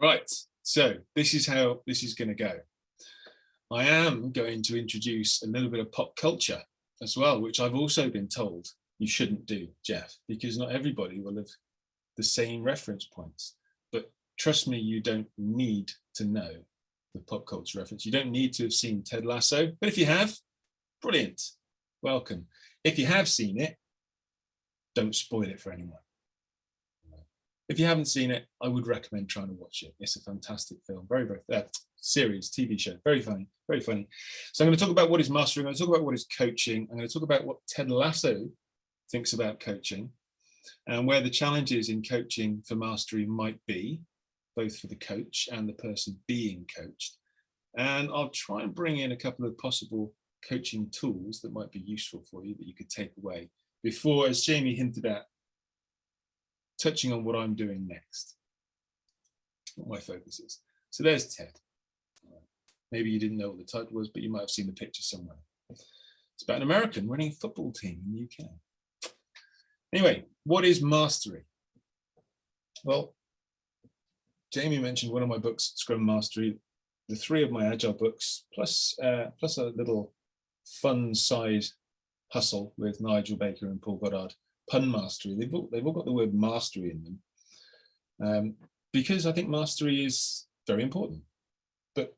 Right, so this is how this is going to go. I am going to introduce a little bit of pop culture as well, which I've also been told you shouldn't do, Geoff, because not everybody will have the same reference points. But trust me, you don't need to know the pop culture reference. You don't need to have seen Ted Lasso, but if you have, brilliant, welcome. If you have seen it, don't spoil it for anyone. If you haven't seen it, I would recommend trying to watch it. It's a fantastic film, very, very, uh, series, TV show, very funny, very funny. So I'm going to talk about what is mastering, I'm going to talk about what is coaching, I'm going to talk about what Ted Lasso thinks about coaching and where the challenges in coaching for mastery might be, both for the coach and the person being coached. And I'll try and bring in a couple of possible coaching tools that might be useful for you that you could take away before, as Jamie hinted at, touching on what I'm doing next, what my focus is. So there's Ted. Maybe you didn't know what the title was, but you might have seen the picture somewhere. It's about an American running a football team in the UK. Anyway, what is mastery? Well, Jamie mentioned one of my books, Scrum Mastery, the three of my agile books, plus uh, plus a little fun side hustle with Nigel Baker and Paul Goddard pun mastery. They've all, they've all got the word mastery in them. Um, because I think mastery is very important. But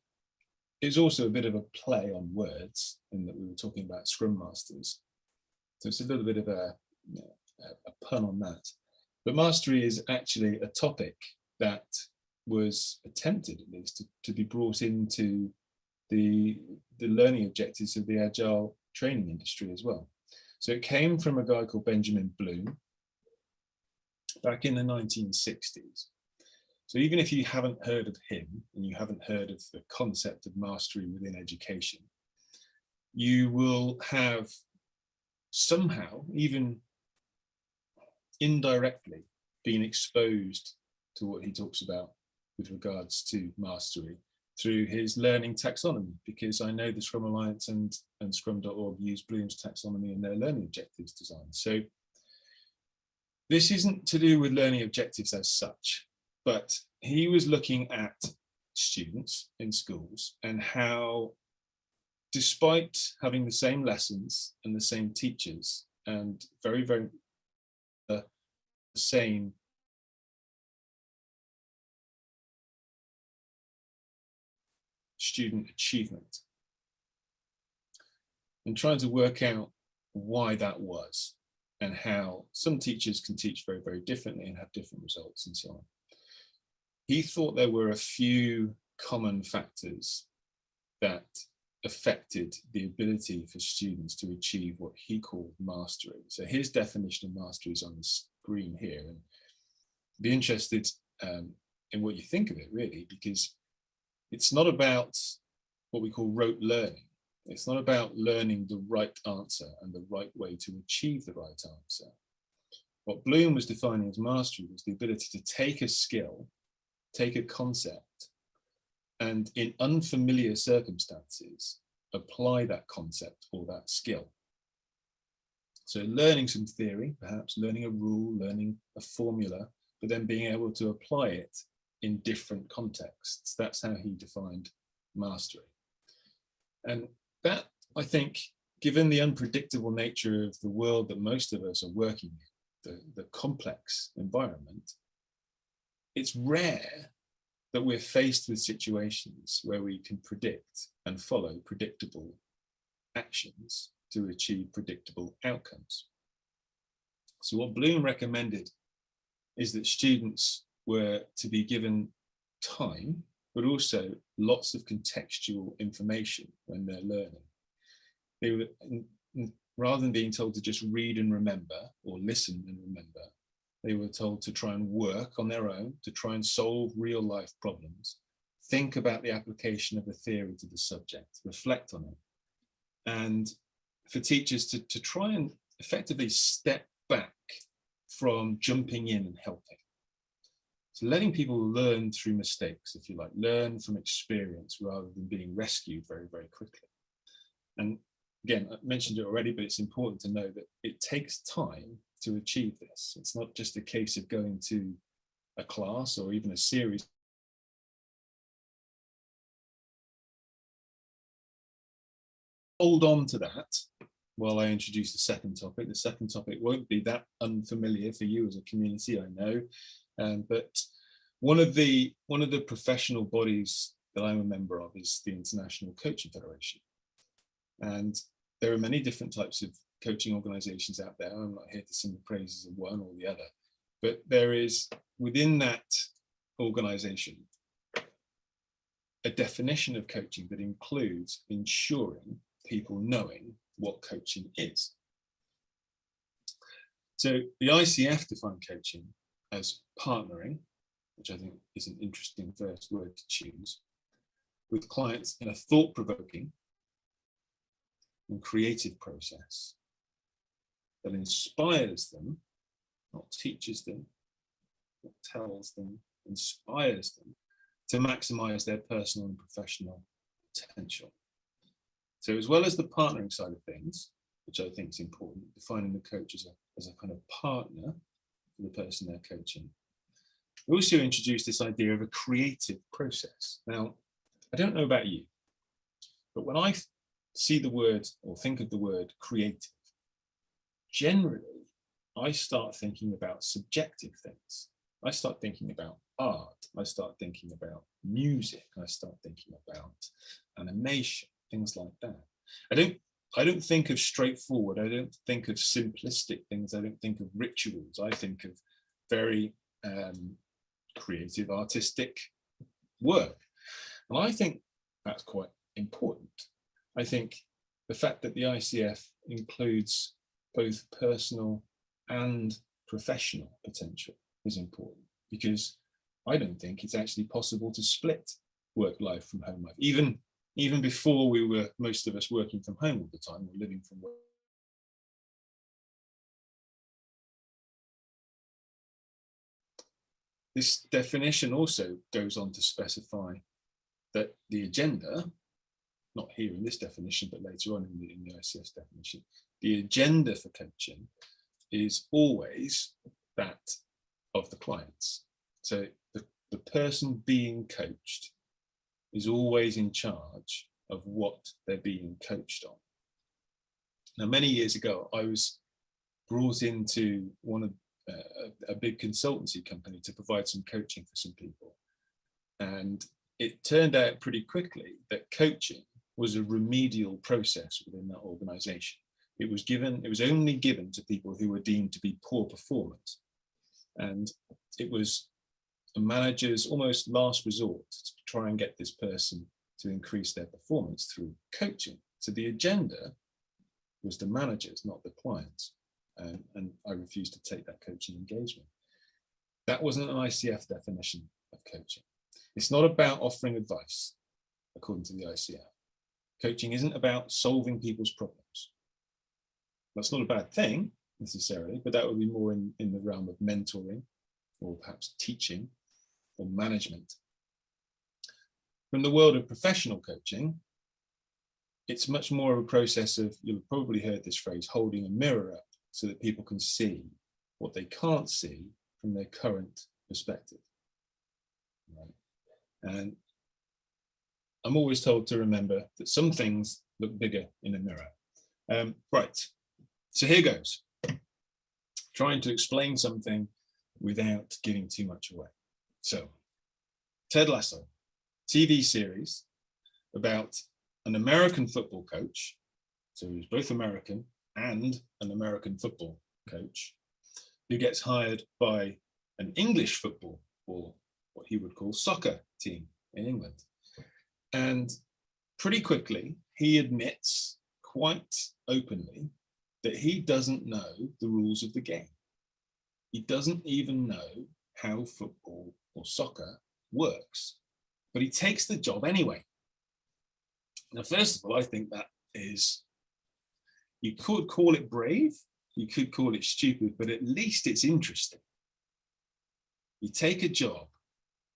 it's also a bit of a play on words in that we were talking about Scrum Masters. So it's a little bit of a, a pun on that. But mastery is actually a topic that was attempted at least to, to be brought into the, the learning objectives of the agile training industry as well. So it came from a guy called Benjamin Bloom back in the 1960s. So even if you haven't heard of him and you haven't heard of the concept of mastery within education, you will have somehow, even indirectly, been exposed to what he talks about with regards to mastery through his learning taxonomy, because I know the Scrum Alliance and, and Scrum.org use Bloom's taxonomy in their learning objectives design. So this isn't to do with learning objectives as such, but he was looking at students in schools and how despite having the same lessons and the same teachers and very, very uh, the same student achievement and trying to work out why that was and how some teachers can teach very, very differently and have different results and so on. He thought there were a few common factors that affected the ability for students to achieve what he called mastery. So his definition of mastery is on the screen here and be interested um, in what you think of it really, because it's not about what we call rote learning. It's not about learning the right answer and the right way to achieve the right answer. What Bloom was defining as mastery was the ability to take a skill, take a concept, and in unfamiliar circumstances, apply that concept or that skill. So learning some theory, perhaps learning a rule, learning a formula, but then being able to apply it in different contexts. That's how he defined mastery. And that, I think, given the unpredictable nature of the world that most of us are working in, the, the complex environment, it's rare that we're faced with situations where we can predict and follow predictable actions to achieve predictable outcomes. So what Bloom recommended is that students were to be given time, but also lots of contextual information when they're learning. They were, rather than being told to just read and remember or listen and remember, they were told to try and work on their own, to try and solve real life problems, think about the application of a theory to the subject, reflect on it. And for teachers to, to try and effectively step back from jumping in and helping. So letting people learn through mistakes, if you like, learn from experience rather than being rescued very, very quickly. And again, I mentioned it already, but it's important to know that it takes time to achieve this. It's not just a case of going to a class or even a series hold on to that while I introduce the second topic. The second topic won't be that unfamiliar for you as a community, I know, um, but one of the one of the professional bodies that I'm a member of is the International Coaching Federation. And there are many different types of coaching organizations out there. I'm not here to sing the praises of one or the other, but there is within that organization a definition of coaching that includes ensuring people knowing what coaching is. So the ICF defined coaching as partnering, which I think is an interesting first word to choose, with clients in a thought-provoking and creative process that inspires them, not teaches them, not tells them, inspires them to maximize their personal and professional potential. So as well as the partnering side of things, which I think is important, defining the coach as a, as a kind of partner for the person they're coaching, we also introduced this idea of a creative process. Now, I don't know about you, but when I see the word or think of the word creative, generally, I start thinking about subjective things. I start thinking about art. I start thinking about music. I start thinking about animation, things like that. I don't I don't think of straightforward. I don't think of simplistic things. I don't think of rituals. I think of very um, creative, artistic work. And I think that's quite important. I think the fact that the ICF includes both personal and professional potential is important because I don't think it's actually possible to split work life from home life. Even, even before we were, most of us working from home all the time or living from work. This definition also goes on to specify that the agenda, not here in this definition, but later on in the, in the ICF definition, the agenda for coaching is always that of the clients. So the, the person being coached is always in charge of what they're being coached on. Now, many years ago, I was brought into one of uh, a big consultancy company to provide some coaching for some people. And it turned out pretty quickly that coaching was a remedial process within that organization. It was given, it was only given to people who were deemed to be poor performers. And it was a manager's almost last resort to try and get this person to increase their performance through coaching. So the agenda was the managers, not the clients. Um, and I refused to take that coaching engagement. That wasn't an ICF definition of coaching. It's not about offering advice, according to the ICF. Coaching isn't about solving people's problems. That's not a bad thing necessarily, but that would be more in, in the realm of mentoring or perhaps teaching or management. From the world of professional coaching, it's much more of a process of, you'll have probably heard this phrase, holding a mirror up so that people can see what they can't see from their current perspective. Right? And I'm always told to remember that some things look bigger in a mirror. Um, right, so here goes. Trying to explain something without giving too much away. So, Ted Lasso, TV series about an American football coach, so he's both American and an American football coach, who gets hired by an English football or what he would call soccer team in England. And pretty quickly, he admits quite openly that he doesn't know the rules of the game. He doesn't even know how football or soccer works, but he takes the job anyway. Now, first of all, I think that is, you could call it brave, you could call it stupid, but at least it's interesting. You take a job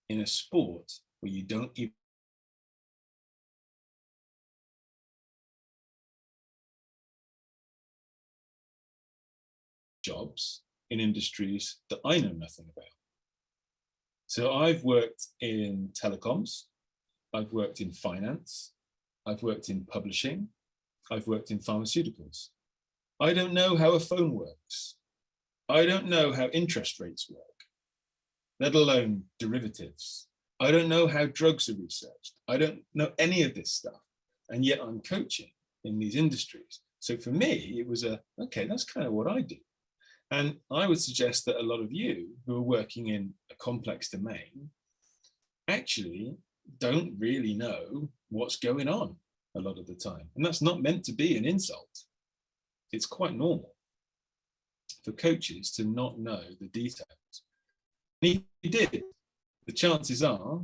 in a sport where you don't even jobs in industries that I know nothing about. So I've worked in telecoms, I've worked in finance, I've worked in publishing I've worked in pharmaceuticals. I don't know how a phone works. I don't know how interest rates work, let alone derivatives. I don't know how drugs are researched. I don't know any of this stuff. And yet I'm coaching in these industries. So for me, it was a, okay, that's kind of what I do. And I would suggest that a lot of you who are working in a complex domain actually don't really know what's going on a lot of the time. And that's not meant to be an insult. It's quite normal for coaches to not know the details. And he did. The chances are,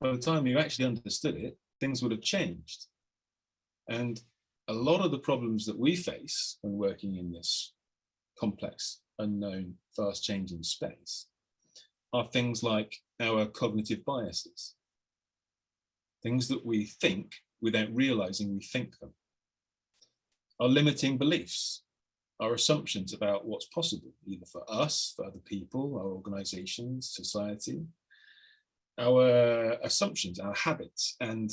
by the time you actually understood it, things would have changed. And a lot of the problems that we face when working in this complex, unknown, fast changing space are things like our cognitive biases, things that we think without realizing we think them, our limiting beliefs, our assumptions about what's possible, either for us, for other people, our organizations, society, our assumptions, our habits, and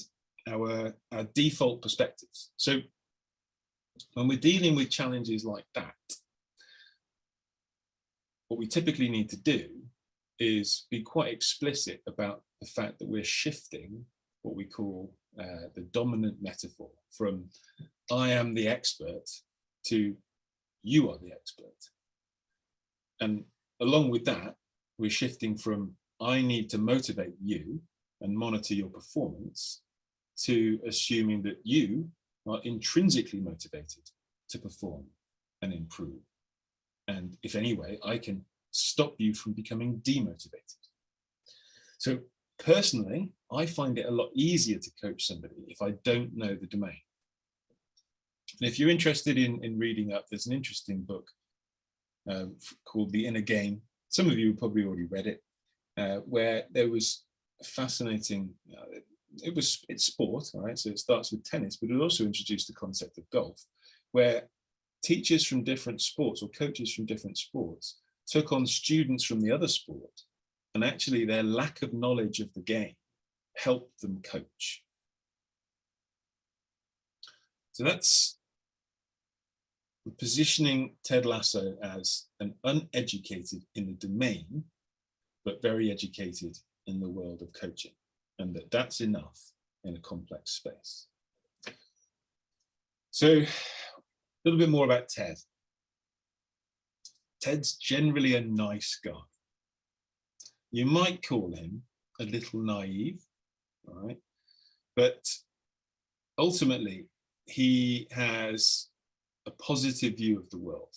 our, our default perspectives. So when we're dealing with challenges like that, what we typically need to do is be quite explicit about the fact that we're shifting what we call uh, the dominant metaphor from I am the expert to you are the expert. And along with that, we're shifting from I need to motivate you and monitor your performance to assuming that you are intrinsically motivated to perform and improve. And if anyway, I can stop you from becoming demotivated. So personally, I find it a lot easier to coach somebody if I don't know the domain. And if you're interested in, in reading up, there's an interesting book um, called The Inner Game. Some of you probably already read it, uh, where there was a fascinating, uh, it was it's sport, all right? So it starts with tennis, but it also introduced the concept of golf, where teachers from different sports or coaches from different sports took on students from the other sport and actually their lack of knowledge of the game helped them coach. So that's positioning Ted Lasso as an uneducated in the domain, but very educated in the world of coaching and that that's enough in a complex space. So a little bit more about Ted. Ted's generally a nice guy. You might call him a little naive, right? But ultimately, he has a positive view of the world.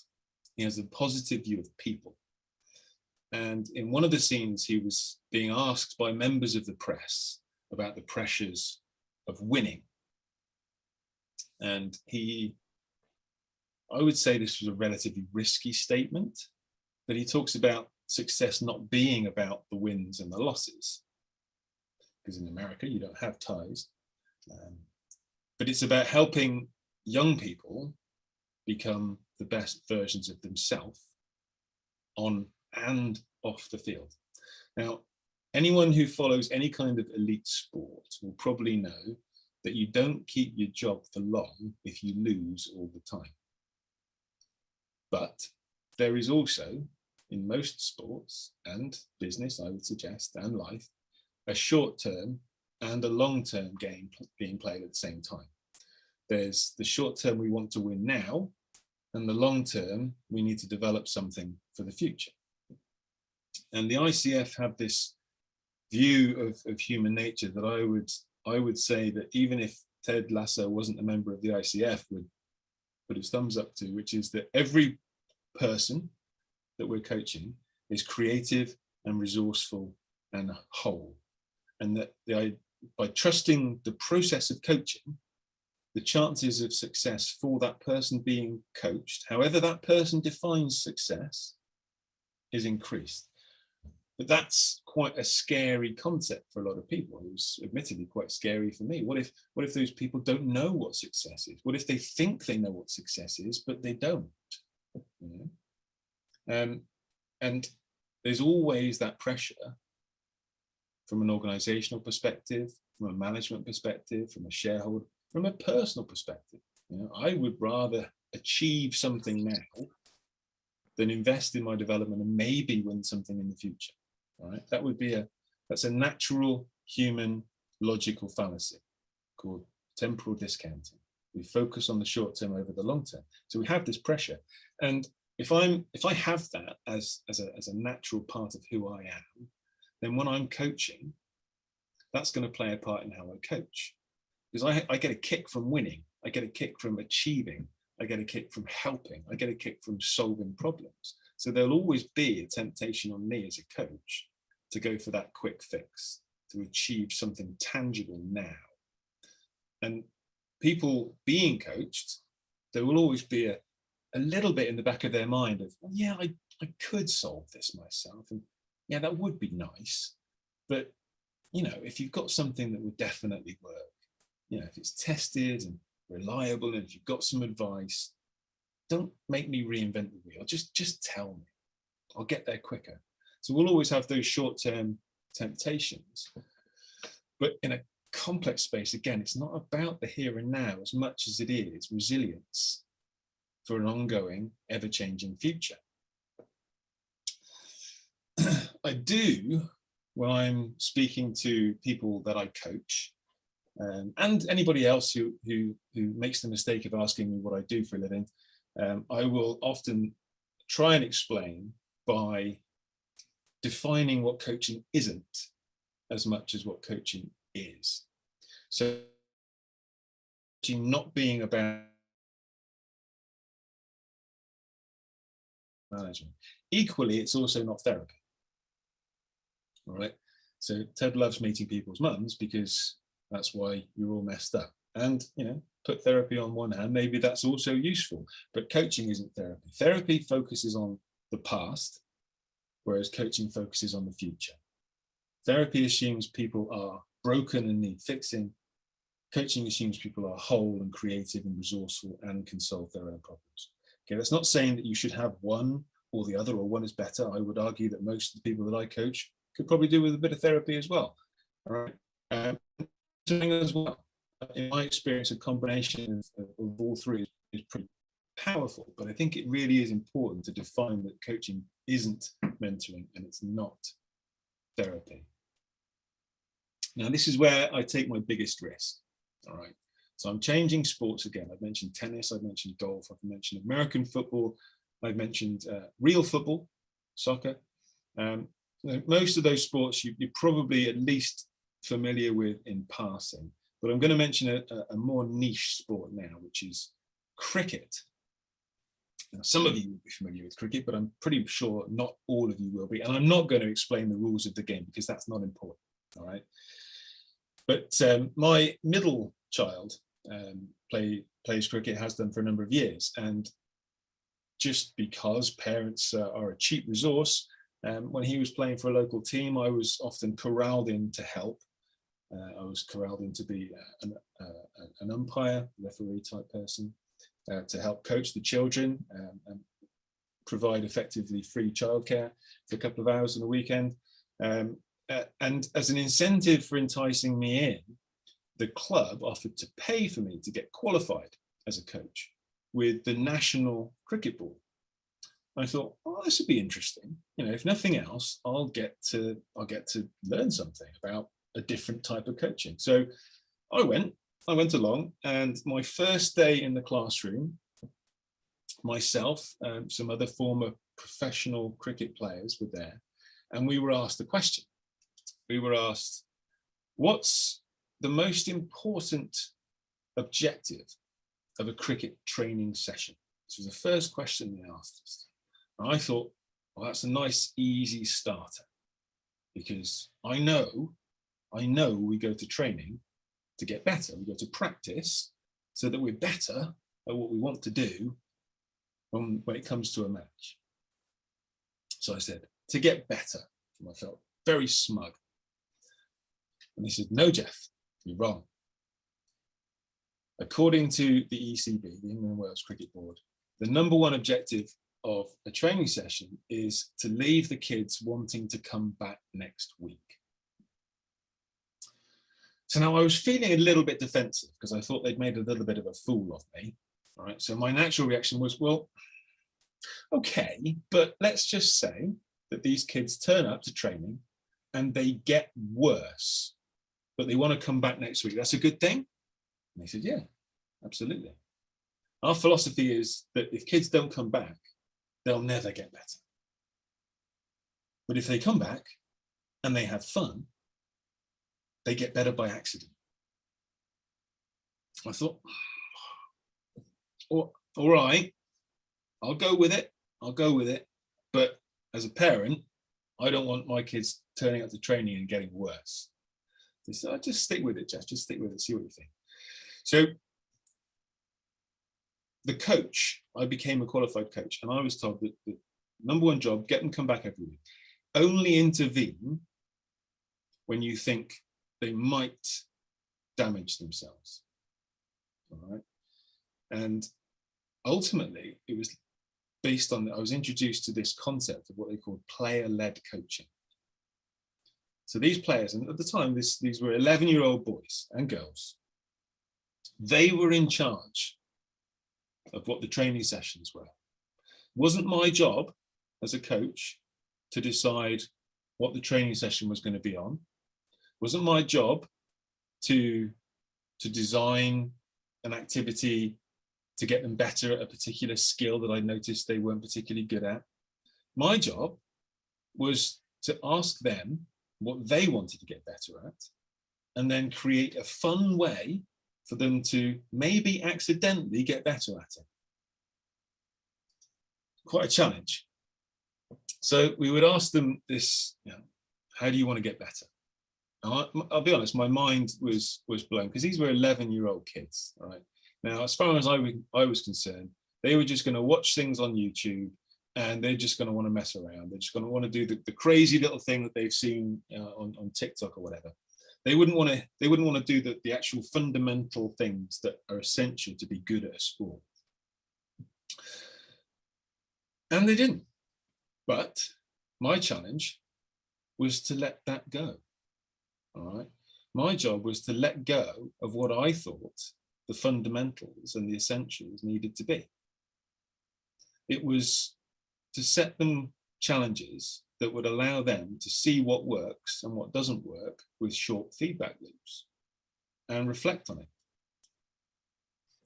He has a positive view of people. And in one of the scenes, he was being asked by members of the press about the pressures of winning. And he, I would say this was a relatively risky statement, that he talks about success not being about the wins and the losses. Because in America, you don't have ties. Um, but it's about helping young people become the best versions of themselves on and off the field. Now, anyone who follows any kind of elite sport will probably know that you don't keep your job for long if you lose all the time. But there is also, in most sports and business, I would suggest, and life, a short-term and a long-term game being played at the same time. There's the short term we want to win now, and the long term we need to develop something for the future. And the ICF have this view of, of human nature that I would I would say that even if Ted Lasso wasn't a member of the ICF would put his thumbs up to, which is that every person that we're coaching is creative and resourceful and whole. And that by trusting the process of coaching, the chances of success for that person being coached, however that person defines success, is increased. But that's quite a scary concept for a lot of people. It was admittedly quite scary for me. What if what if those people don't know what success is? What if they think they know what success is, but they don't? Know? um, and there's always that pressure from an organizational perspective, from a management perspective, from a shareholder, from a personal perspective. You know, I would rather achieve something now than invest in my development and maybe win something in the future. Right, that would be a that's a natural human logical fallacy called temporal discounting. We focus on the short term over the long term. So we have this pressure. And if I'm if I have that as as a, as a natural part of who I am, then when I'm coaching, that's going to play a part in how I coach. Because I, I get a kick from winning, I get a kick from achieving, I get a kick from helping, I get a kick from solving problems. So there'll always be a temptation on me as a coach to go for that quick fix, to achieve something tangible now. And people being coached, there will always be a, a little bit in the back of their mind of, well, yeah, I, I could solve this myself. And yeah, that would be nice. But, you know, if you've got something that would definitely work, you know, if it's tested and reliable and if you've got some advice, don't make me reinvent the wheel. Just, just tell me. I'll get there quicker. So we'll always have those short-term temptations. But in a complex space, again, it's not about the here and now as much as it is resilience for an ongoing, ever-changing future. I do when I'm speaking to people that I coach um, and anybody else who, who, who makes the mistake of asking me what I do for a living, um, I will often try and explain by defining what coaching isn't as much as what coaching is. So not being about management. Equally, it's also not therapy. All right. So Ted loves meeting people's mums because that's why you're all messed up. And, you know, put therapy on one hand, maybe that's also useful, but coaching isn't therapy. Therapy focuses on the past, whereas coaching focuses on the future. Therapy assumes people are broken and need fixing. Coaching assumes people are whole and creative and resourceful and can solve their own problems. Okay, that's not saying that you should have one or the other or one is better. I would argue that most of the people that I coach could probably do with a bit of therapy as well. All right. Um, as well. In my experience, a combination of, of all three is, is pretty powerful, but I think it really is important to define that coaching isn't mentoring and it's not therapy. Now, this is where I take my biggest risk. All right. So I'm changing sports again. I've mentioned tennis, I've mentioned golf, I've mentioned American football, I've mentioned uh, real football, soccer. Um, most of those sports you, you're probably at least familiar with in passing, but I'm going to mention a, a more niche sport now, which is cricket. Now, some of you will be familiar with cricket, but I'm pretty sure not all of you will be. And I'm not going to explain the rules of the game because that's not important. All right. But um, my middle child um, play, plays cricket, has done for a number of years. And just because parents uh, are a cheap resource, um, when he was playing for a local team, I was often corralled in to help. Uh, I was corralled in to be uh, an, uh, an umpire, referee type person, uh, to help coach the children um, and provide effectively free childcare for a couple of hours on the weekend. Um, uh, and as an incentive for enticing me in, the club offered to pay for me to get qualified as a coach with the National Cricket Board. I thought, oh, this would be interesting. You know, if nothing else, I'll get to I'll get to learn something about a different type of coaching. So I went, I went along, and my first day in the classroom, myself, and some other former professional cricket players were there, and we were asked a question. We were asked, what's the most important objective of a cricket training session? This was the first question they asked us. And I thought, well, that's a nice, easy starter because I know, I know we go to training to get better. We go to practice so that we're better at what we want to do when, when it comes to a match. So I said, to get better. And I felt very smug. And they said, no, Geoff, you're wrong. According to the ECB, the England Wales Cricket Board, the number one objective of a training session is to leave the kids wanting to come back next week. So now I was feeling a little bit defensive because I thought they'd made a little bit of a fool of me. All right, So my natural reaction was, well, okay, but let's just say that these kids turn up to training and they get worse, but they want to come back next week. That's a good thing. And they said, yeah, absolutely. Our philosophy is that if kids don't come back, they'll never get better. But if they come back and they have fun, they get better by accident. I thought, all right, I'll go with it. I'll go with it. But as a parent, I don't want my kids turning up to training and getting worse. So oh, I just stick with it, Geoff. Just stick with it. See what you think. So the coach, I became a qualified coach, and I was told that the number one job, get them come back every week. Only intervene when you think they might damage themselves. All right. And ultimately, it was based on, that. I was introduced to this concept of what they called player-led coaching. So these players, and at the time, this, these were 11-year-old boys and girls. They were in charge of what the training sessions were. Wasn't my job as a coach to decide what the training session was going to be on. Wasn't my job to, to design an activity to get them better at a particular skill that I noticed they weren't particularly good at. My job was to ask them what they wanted to get better at and then create a fun way for them to maybe accidentally get better at it. Quite a challenge. So we would ask them this, you know, how do you want to get better? I, will be honest, my mind was was blown because these were 11 year old kids, right? Now, as far as I, I was concerned, they were just going to watch things on YouTube and they're just going to want to mess around. They're just going to want to do the, the crazy little thing that they've seen uh, on, on TikTok or whatever. They wouldn't want to, they wouldn't want to do the, the actual fundamental things that are essential to be good at a sport. And they didn't. But my challenge was to let that go. All right. My job was to let go of what I thought the fundamentals and the essentials needed to be. It was to set them challenges that would allow them to see what works and what doesn't work with short feedback loops and reflect on it.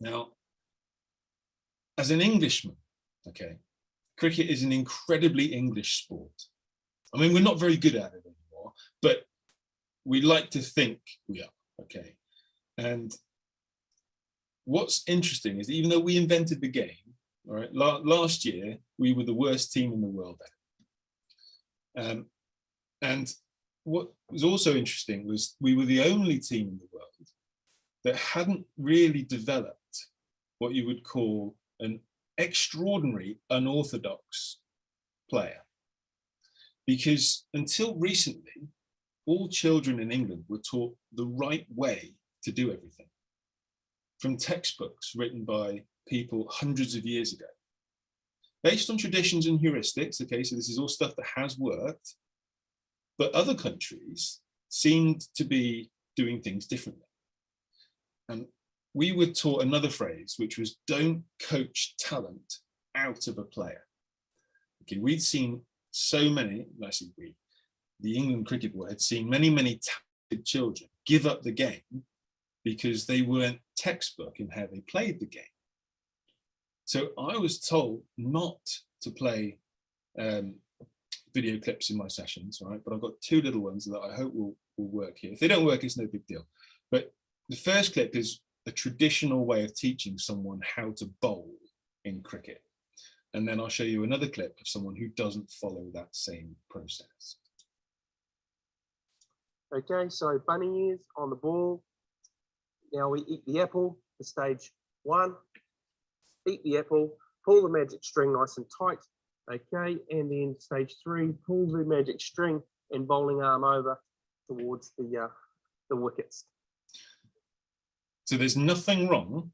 Now, as an Englishman, okay, cricket is an incredibly English sport. I mean, we're not very good at it anymore, but we like to think we are, okay? And what's interesting is that even though we invented the game, all right, la last year we were the worst team in the world Um, and what was also interesting was we were the only team in the world that hadn't really developed what you would call an extraordinary unorthodox player. Because until recently, all children in England were taught the right way to do everything from textbooks written by people hundreds of years ago. Based on traditions and heuristics, okay, so this is all stuff that has worked, but other countries seemed to be doing things differently. And we were taught another phrase, which was don't coach talent out of a player. Okay, we'd seen so many, I say we, the England Cricket Board had seen many, many talented children give up the game because they weren't textbook in how they played the game. So I was told not to play um, video clips in my sessions, right? But I've got two little ones that I hope will, will work here. If they don't work, it's no big deal. But the first clip is a traditional way of teaching someone how to bowl in cricket. And then I'll show you another clip of someone who doesn't follow that same process. Okay, so bunny ears on the ball, now we eat the apple for stage one. Eat the apple, pull the magic string nice and tight. Okay, and then stage three, pull the magic string and bowling arm over towards the uh, the wickets. So there's nothing wrong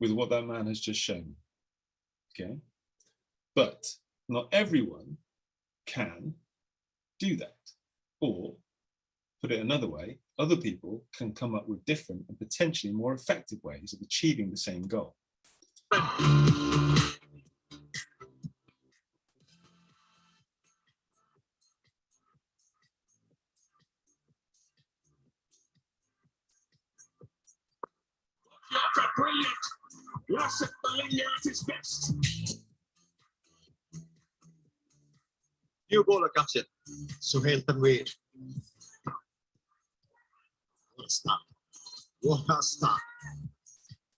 with what that man has just shown. Okay, but not everyone can do that or put it another way, other people can come up with different and potentially more effective ways of achieving the same goal. Brilliant. Baliya at his best. New ball got it. Sohail Tanvir. What a start. What a start.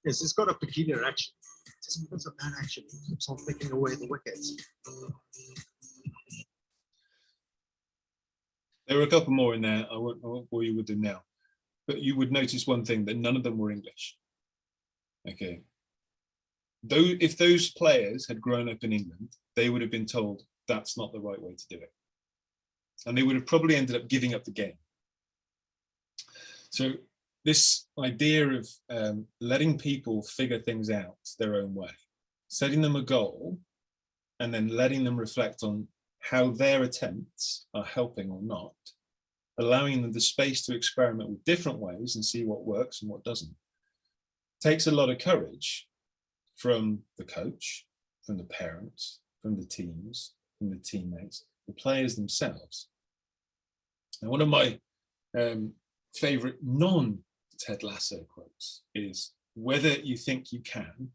Yes, it's got a peculiar action. Just because of that action, it keeps on flicking away the wickets. There were a couple more in there. I won't, I won't bore you with them now. But you would notice one thing that none of them were English. Okay. Though if those players had grown up in England, they would have been told that's not the right way to do it. And they would have probably ended up giving up the game. So this idea of um, letting people figure things out their own way, setting them a goal, and then letting them reflect on how their attempts are helping or not, allowing them the space to experiment with different ways and see what works and what doesn't takes a lot of courage from the coach, from the parents, from the teams, from the teammates, the players themselves. And one of my um, favorite non-Ted Lasso quotes is, whether you think you can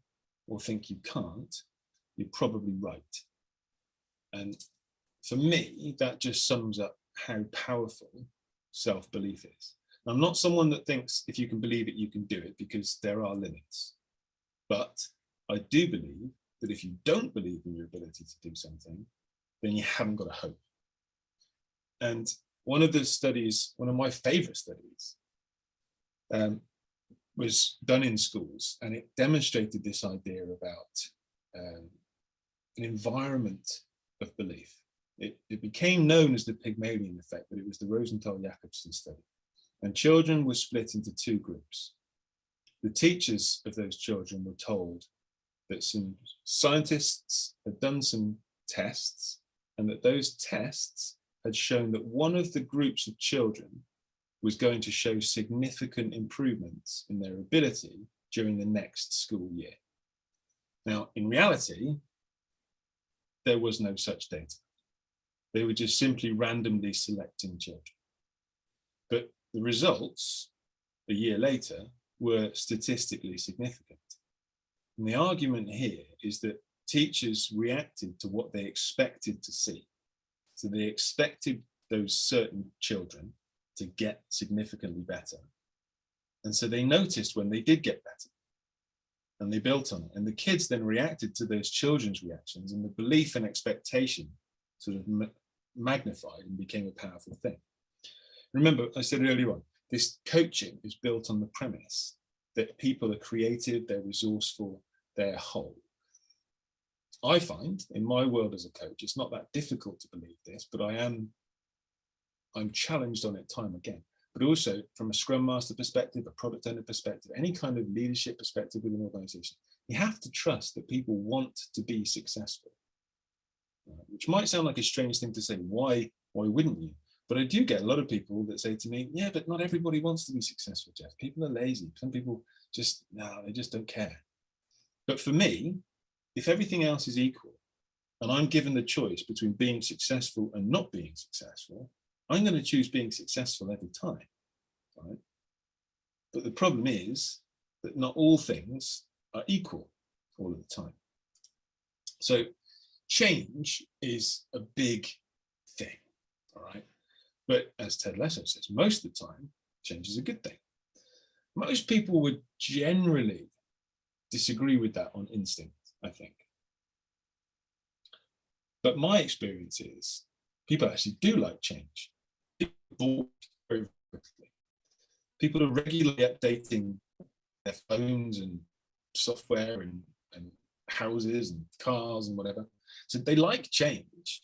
or think you can't, you're probably right. And for me, that just sums up how powerful self-belief is. I'm not someone that thinks if you can believe it, you can do it because there are limits. But I do believe that if you don't believe in your ability to do something, then you haven't got a hope. And one of the studies, one of my favorite studies, um, was done in schools and it demonstrated this idea about um, an environment of belief. It, it, became known as the Pygmalion effect, but it was the Rosenthal-Jacobson study and children were split into two groups. The teachers of those children were told that some scientists had done some tests and that those tests had shown that one of the groups of children was going to show significant improvements in their ability during the next school year. Now, in reality, there was no such data. They were just simply randomly selecting children. But the results a year later were statistically significant. And the argument here is that teachers reacted to what they expected to see. So they expected those certain children to get significantly better. And so they noticed when they did get better and they built on it. And the kids then reacted to those children's reactions and the belief and expectation sort of magnified and became a powerful thing. Remember, I said earlier on, this coaching is built on the premise that people are creative, they're resourceful, they're whole. I find in my world as a coach, it's not that difficult to believe this, but I am, I'm challenged on it time again. But also from a scrum master perspective, a product owner perspective, any kind of leadership perspective within an organization, you have to trust that people want to be successful. Uh, which might sound like a strange thing to say. Why, why wouldn't you? But I do get a lot of people that say to me, yeah, but not everybody wants to be successful, Geoff. People are lazy. Some people just, no, they just don't care. But for me, if everything else is equal and I'm given the choice between being successful and not being successful, I'm going to choose being successful every time. Right? But the problem is that not all things are equal all of the time. So change is a big thing, all right? But as Ted Lasso says, most of the time, change is a good thing. Most people would generally disagree with that on instinct, I think. But my experience is people actually do like change. Very quickly. People are regularly updating their phones and software and, and houses and cars and whatever. So they like change.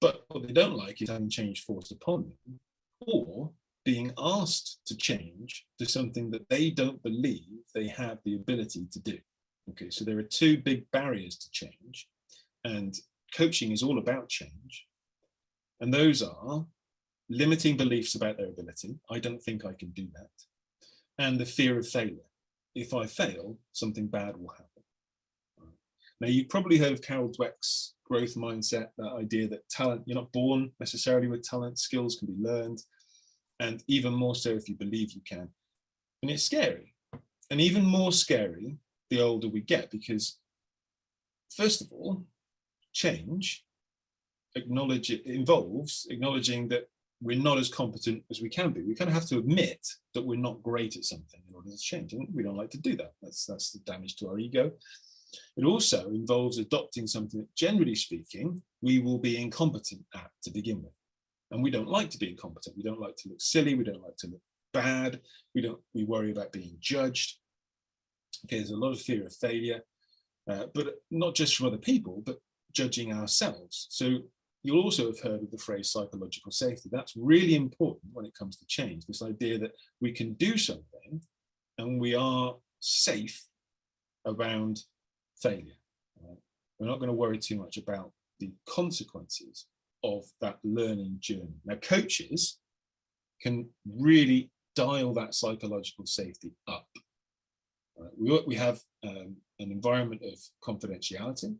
But what they don't like is having change forced upon them or being asked to change to something that they don't believe they have the ability to do. Okay, so there are two big barriers to change and coaching is all about change. And those are limiting beliefs about their ability. I don't think I can do that. And the fear of failure. If I fail, something bad will happen. Now, you've probably heard of Carol Dweck's growth mindset, that idea that talent, you're not born necessarily with talent, skills can be learned, and even more so if you believe you can. And it's scary. And even more scary the older we get, because first of all, change acknowledge it involves acknowledging that we're not as competent as we can be. We kind of have to admit that we're not great at something in order to change. And we don't like to do that. That's that's the damage to our ego. It also involves adopting something that, generally speaking, we will be incompetent at to begin with. And we don't like to be incompetent. We don't like to look silly. We don't like to look bad. We don't. We worry about being judged. Okay, there's a lot of fear of failure, uh, but not just from other people, but judging ourselves. So you'll also have heard of the phrase psychological safety. That's really important when it comes to change. This idea that we can do something and we are safe around failure. Right? We're not going to worry too much about the consequences of that learning journey. Now, coaches can really dial that psychological safety up. Right? We, we have um, an environment of confidentiality.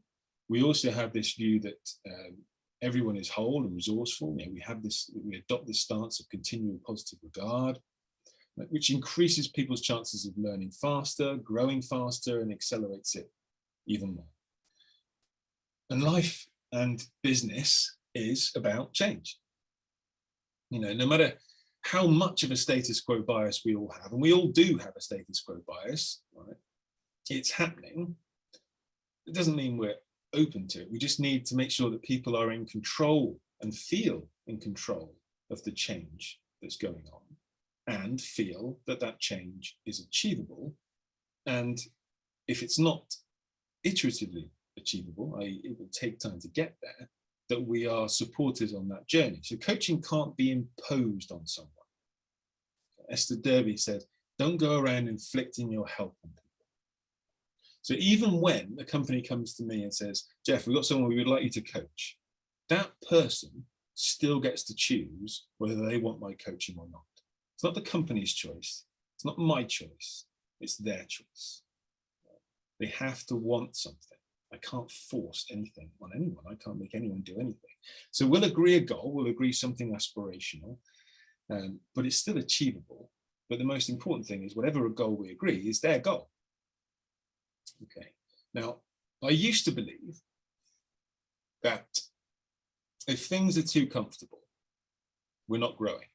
We also have this view that um, everyone is whole and resourceful. You know, we have this, we adopt this stance of continual positive regard, uh, which increases people's chances of learning faster, growing faster, and accelerates it even more. And life and business is about change. You know, no matter how much of a status quo bias we all have, and we all do have a status quo bias, right? It's happening. It doesn't mean we're open to it. We just need to make sure that people are in control and feel in control of the change that's going on and feel that that change is achievable. And if it's not iteratively achievable, i.e. it will take time to get there, that we are supported on that journey. So coaching can't be imposed on someone. Esther Derby said, don't go around inflicting your help on people. So even when a company comes to me and says, Geoff, we've got someone we would like you to coach, that person still gets to choose whether they want my coaching or not. It's not the company's choice. It's not my choice. It's their choice. They have to want something. I can't force anything on anyone. I can't make anyone do anything. So we'll agree a goal, we'll agree something aspirational, um, but it's still achievable. But the most important thing is whatever a goal we agree is their goal. Okay. Now, I used to believe that if things are too comfortable, we're not growing.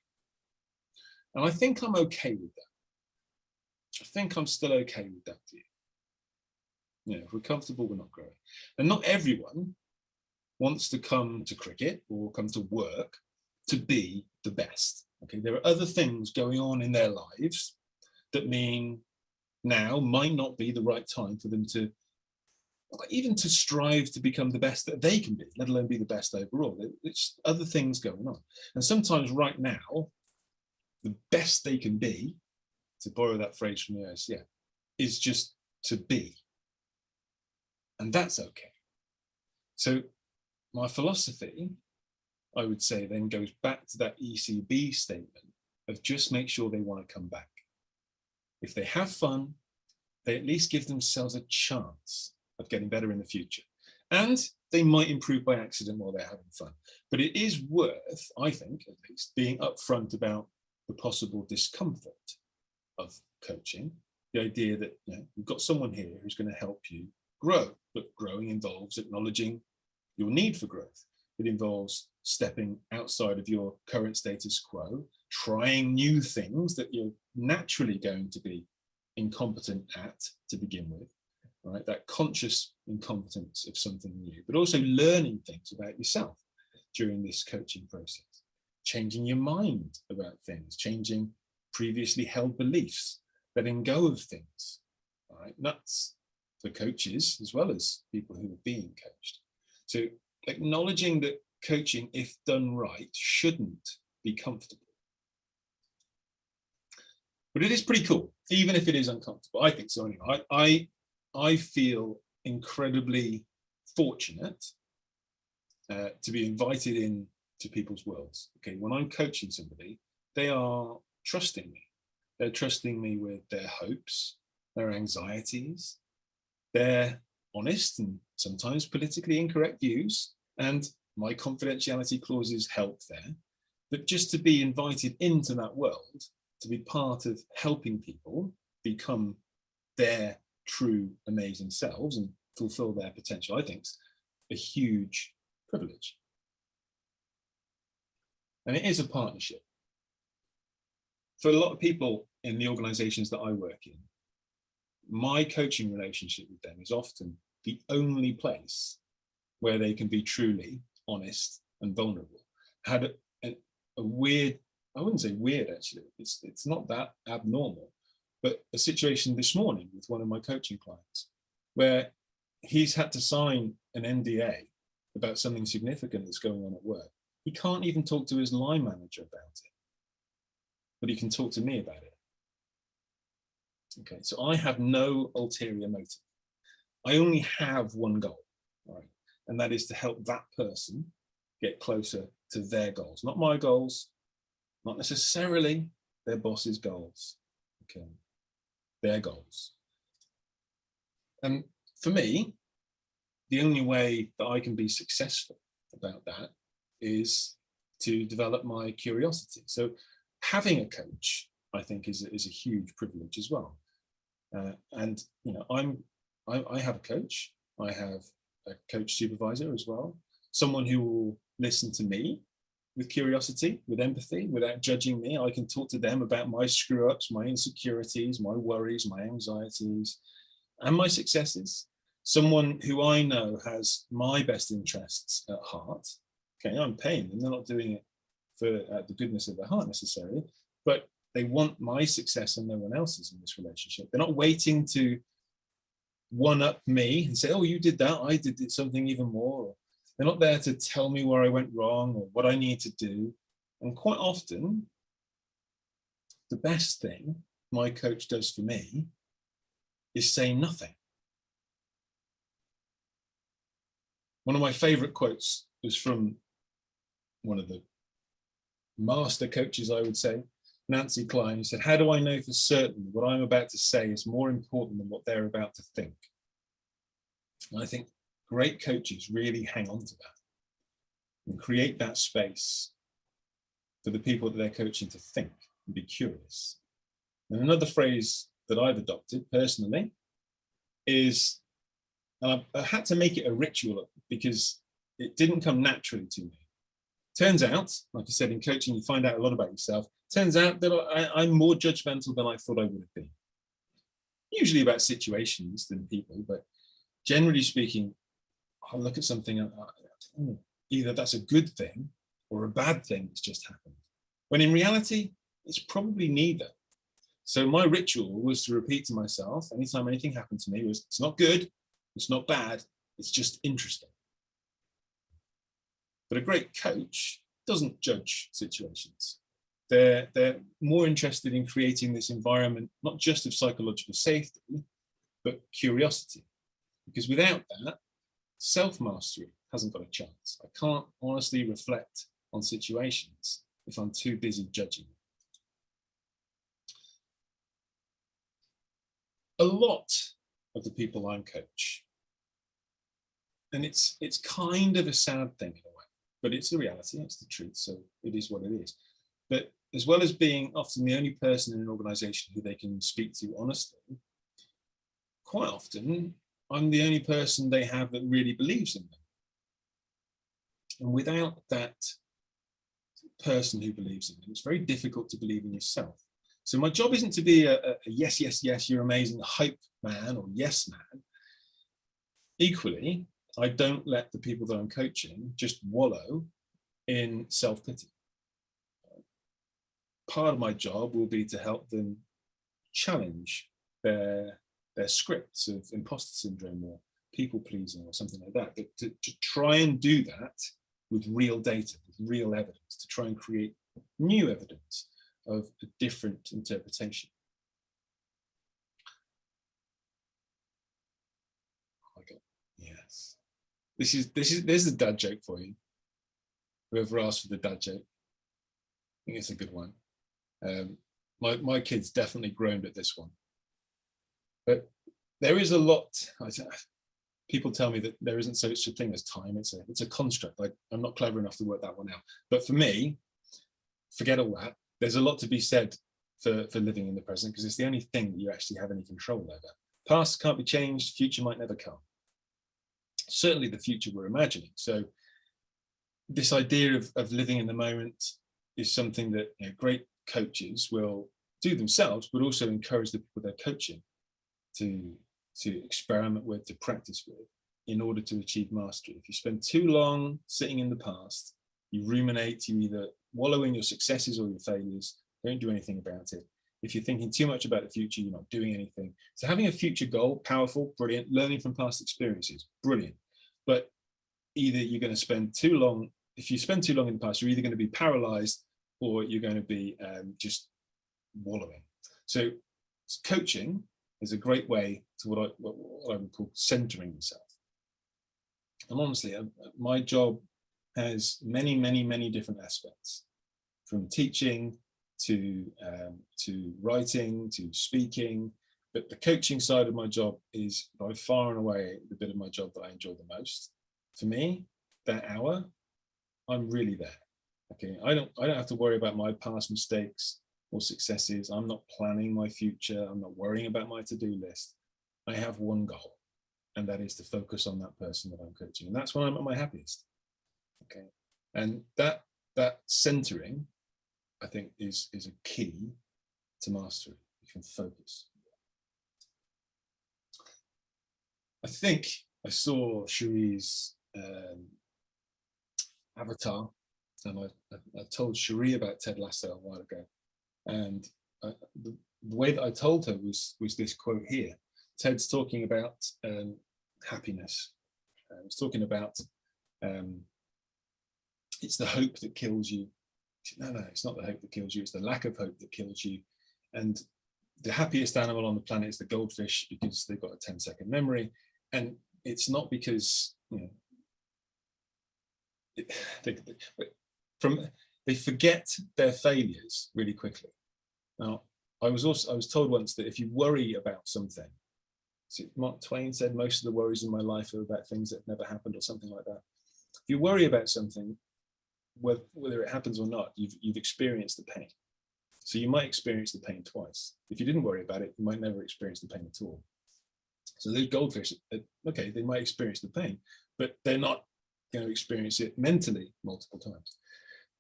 And I think I'm okay with that. I think I'm still okay with that view. You know, if we're comfortable, we're not growing. And not everyone wants to come to cricket or come to work to be the best. Okay, there are other things going on in their lives that mean now might not be the right time for them to even to strive to become the best that they can be, let alone be the best overall. It's other things going on. And sometimes right now, the best they can be, to borrow that phrase from the OSCE, is just to be and that's okay. So my philosophy, I would say, then goes back to that ECB statement of just make sure they want to come back. If they have fun, they at least give themselves a chance of getting better in the future. And they might improve by accident while they're having fun. But it is worth, I think, at least, being upfront about the possible discomfort of coaching. The idea that you know, you've got someone here who's going to help you grow, but growing involves acknowledging your need for growth. It involves stepping outside of your current status quo, trying new things that you're naturally going to be incompetent at to begin with, right? That conscious incompetence of something new, but also learning things about yourself during this coaching process, changing your mind about things, changing previously held beliefs, letting go of things, right? That's for coaches as well as people who are being coached. So acknowledging that coaching, if done right, shouldn't be comfortable. But it is pretty cool, even if it is uncomfortable. I think so anyway. I, I, I feel incredibly fortunate uh, to be invited in to people's worlds. Okay, when I'm coaching somebody, they are trusting me. They're trusting me with their hopes, their anxieties, their honest and sometimes politically incorrect views, and my confidentiality clauses help there. But just to be invited into that world, to be part of helping people become their true amazing selves and fulfill their potential, I think is a huge privilege. And it is a partnership. For a lot of people in the organizations that I work in, my coaching relationship with them is often the only place where they can be truly honest and vulnerable. I had a, a, a weird, I wouldn't say weird actually, it's, it's not that abnormal, but a situation this morning with one of my coaching clients where he's had to sign an NDA about something significant that's going on at work. He can't even talk to his line manager about it, but he can talk to me about it. Okay, so I have no ulterior motive. I only have one goal, right? And that is to help that person get closer to their goals, not my goals, not necessarily their boss's goals, okay? Their goals. And for me, the only way that I can be successful about that is to develop my curiosity. So having a coach, I think, is, is a huge privilege as well. Uh, and you know, I'm I, I have a coach. I have a coach supervisor as well. Someone who will listen to me with curiosity, with empathy, without judging me. I can talk to them about my screw ups, my insecurities, my worries, my anxieties, and my successes. Someone who I know has my best interests at heart. Okay, I'm paying them. They're not doing it for uh, the goodness of their heart necessarily, but they want my success and no one else's in this relationship. They're not waiting to one up me and say, oh, you did that, I did something even more. They're not there to tell me where I went wrong or what I need to do. And quite often, the best thing my coach does for me is say nothing. One of my favorite quotes was from one of the master coaches, I would say, Nancy Kline, who said, how do I know for certain what I'm about to say is more important than what they're about to think? And I think great coaches really hang on to that and create that space for the people that they're coaching to think and be curious. And another phrase that I've adopted personally is, and I, I had to make it a ritual because it didn't come naturally to me. Turns out, like I said, in coaching, you find out a lot about yourself. Turns out that I, I'm more judgmental than I thought I would have been. Usually about situations than people, but generally speaking, I'll look at something and uh, either that's a good thing or a bad thing that's just happened. When in reality, it's probably neither. So my ritual was to repeat to myself, anytime anything happened to me, was it's not good, it's not bad, it's just interesting. But a great coach doesn't judge situations. They're, they're more interested in creating this environment, not just of psychological safety, but curiosity. Because without that, self-mastery hasn't got a chance. I can't honestly reflect on situations if I'm too busy judging. A lot of the people I'm coach, and it's it's kind of a sad thing in a way, but it's the reality, it's the truth, so it is what it is. But as well as being often the only person in an organization who they can speak to honestly, quite often I'm the only person they have that really believes in them. And without that person who believes in them, it's very difficult to believe in yourself. So my job isn't to be a, a yes, yes, yes, you're amazing hype man or yes man. Equally, I don't let the people that I'm coaching just wallow in self-pity. Part of my job will be to help them challenge their their scripts of imposter syndrome or people pleasing or something like that, but to, to try and do that with real data, with real evidence, to try and create new evidence of a different interpretation. Yes. This is, this is, there's a dad joke for you. Whoever asked for the dad joke? I think it's a good one. Um, my, my kids definitely groaned at this one. But there is a lot, people tell me that there isn't such a thing as time. It's a, it's a construct. I, I'm not clever enough to work that one out. But for me, forget all that. There's a lot to be said for, for living in the present because it's the only thing that you actually have any control over. Past can't be changed, future might never come. Certainly the future we're imagining. So this idea of, of living in the moment is something that you know, great coaches will do themselves, but also encourage the people they're coaching to, to experiment with, to practice with, in order to achieve mastery. If you spend too long sitting in the past, you ruminate, you either wallow in your successes or your failures, don't do anything about it. If you're thinking too much about the future, you're not doing anything. So having a future goal, powerful, brilliant, learning from past experiences, brilliant. But either you're going to spend too long, if you spend too long in the past, you're either going to be paralyzed or you're going to be um, just wallowing. So coaching is a great way to what I, what, I would call centering yourself. And honestly, uh, my job has many, many, many different aspects, from teaching to um, to writing to speaking. But the coaching side of my job is by far and away the bit of my job that I enjoy the most. For me, that hour, I'm really there. Okay, I don't I don't have to worry about my past mistakes or successes. I'm not planning my future. I'm not worrying about my to-do list. I have one goal, and that is to focus on that person that I'm coaching. And that's when I'm at my happiest. Okay. And that that centering, I think, is is a key to mastery. You can focus. I think I saw Cherie's um, avatar, and I, I, told Cherie about Ted Lasso a while ago, and uh, the, the way that I told her was was this quote here. Ted's talking about um, happiness. Uh, he's talking about um, it's the hope that kills you. No, no, it's not the hope that kills you. It's the lack of hope that kills you. And the happiest animal on the planet is the goldfish because they've got a 10 second memory. And it's not because, you know, they, they, from they forget their failures really quickly. Now, I was also I was told once that if you worry about something, so Mark Twain said most of the worries in my life are about things that never happened or something like that. If you worry about something, whether, it happens or not, you've, you've experienced the pain. So you might experience the pain twice. If you didn't worry about it, you might never experience the pain at all. So those goldfish, uh, okay, they might experience the pain, but they're not going to experience it mentally multiple times.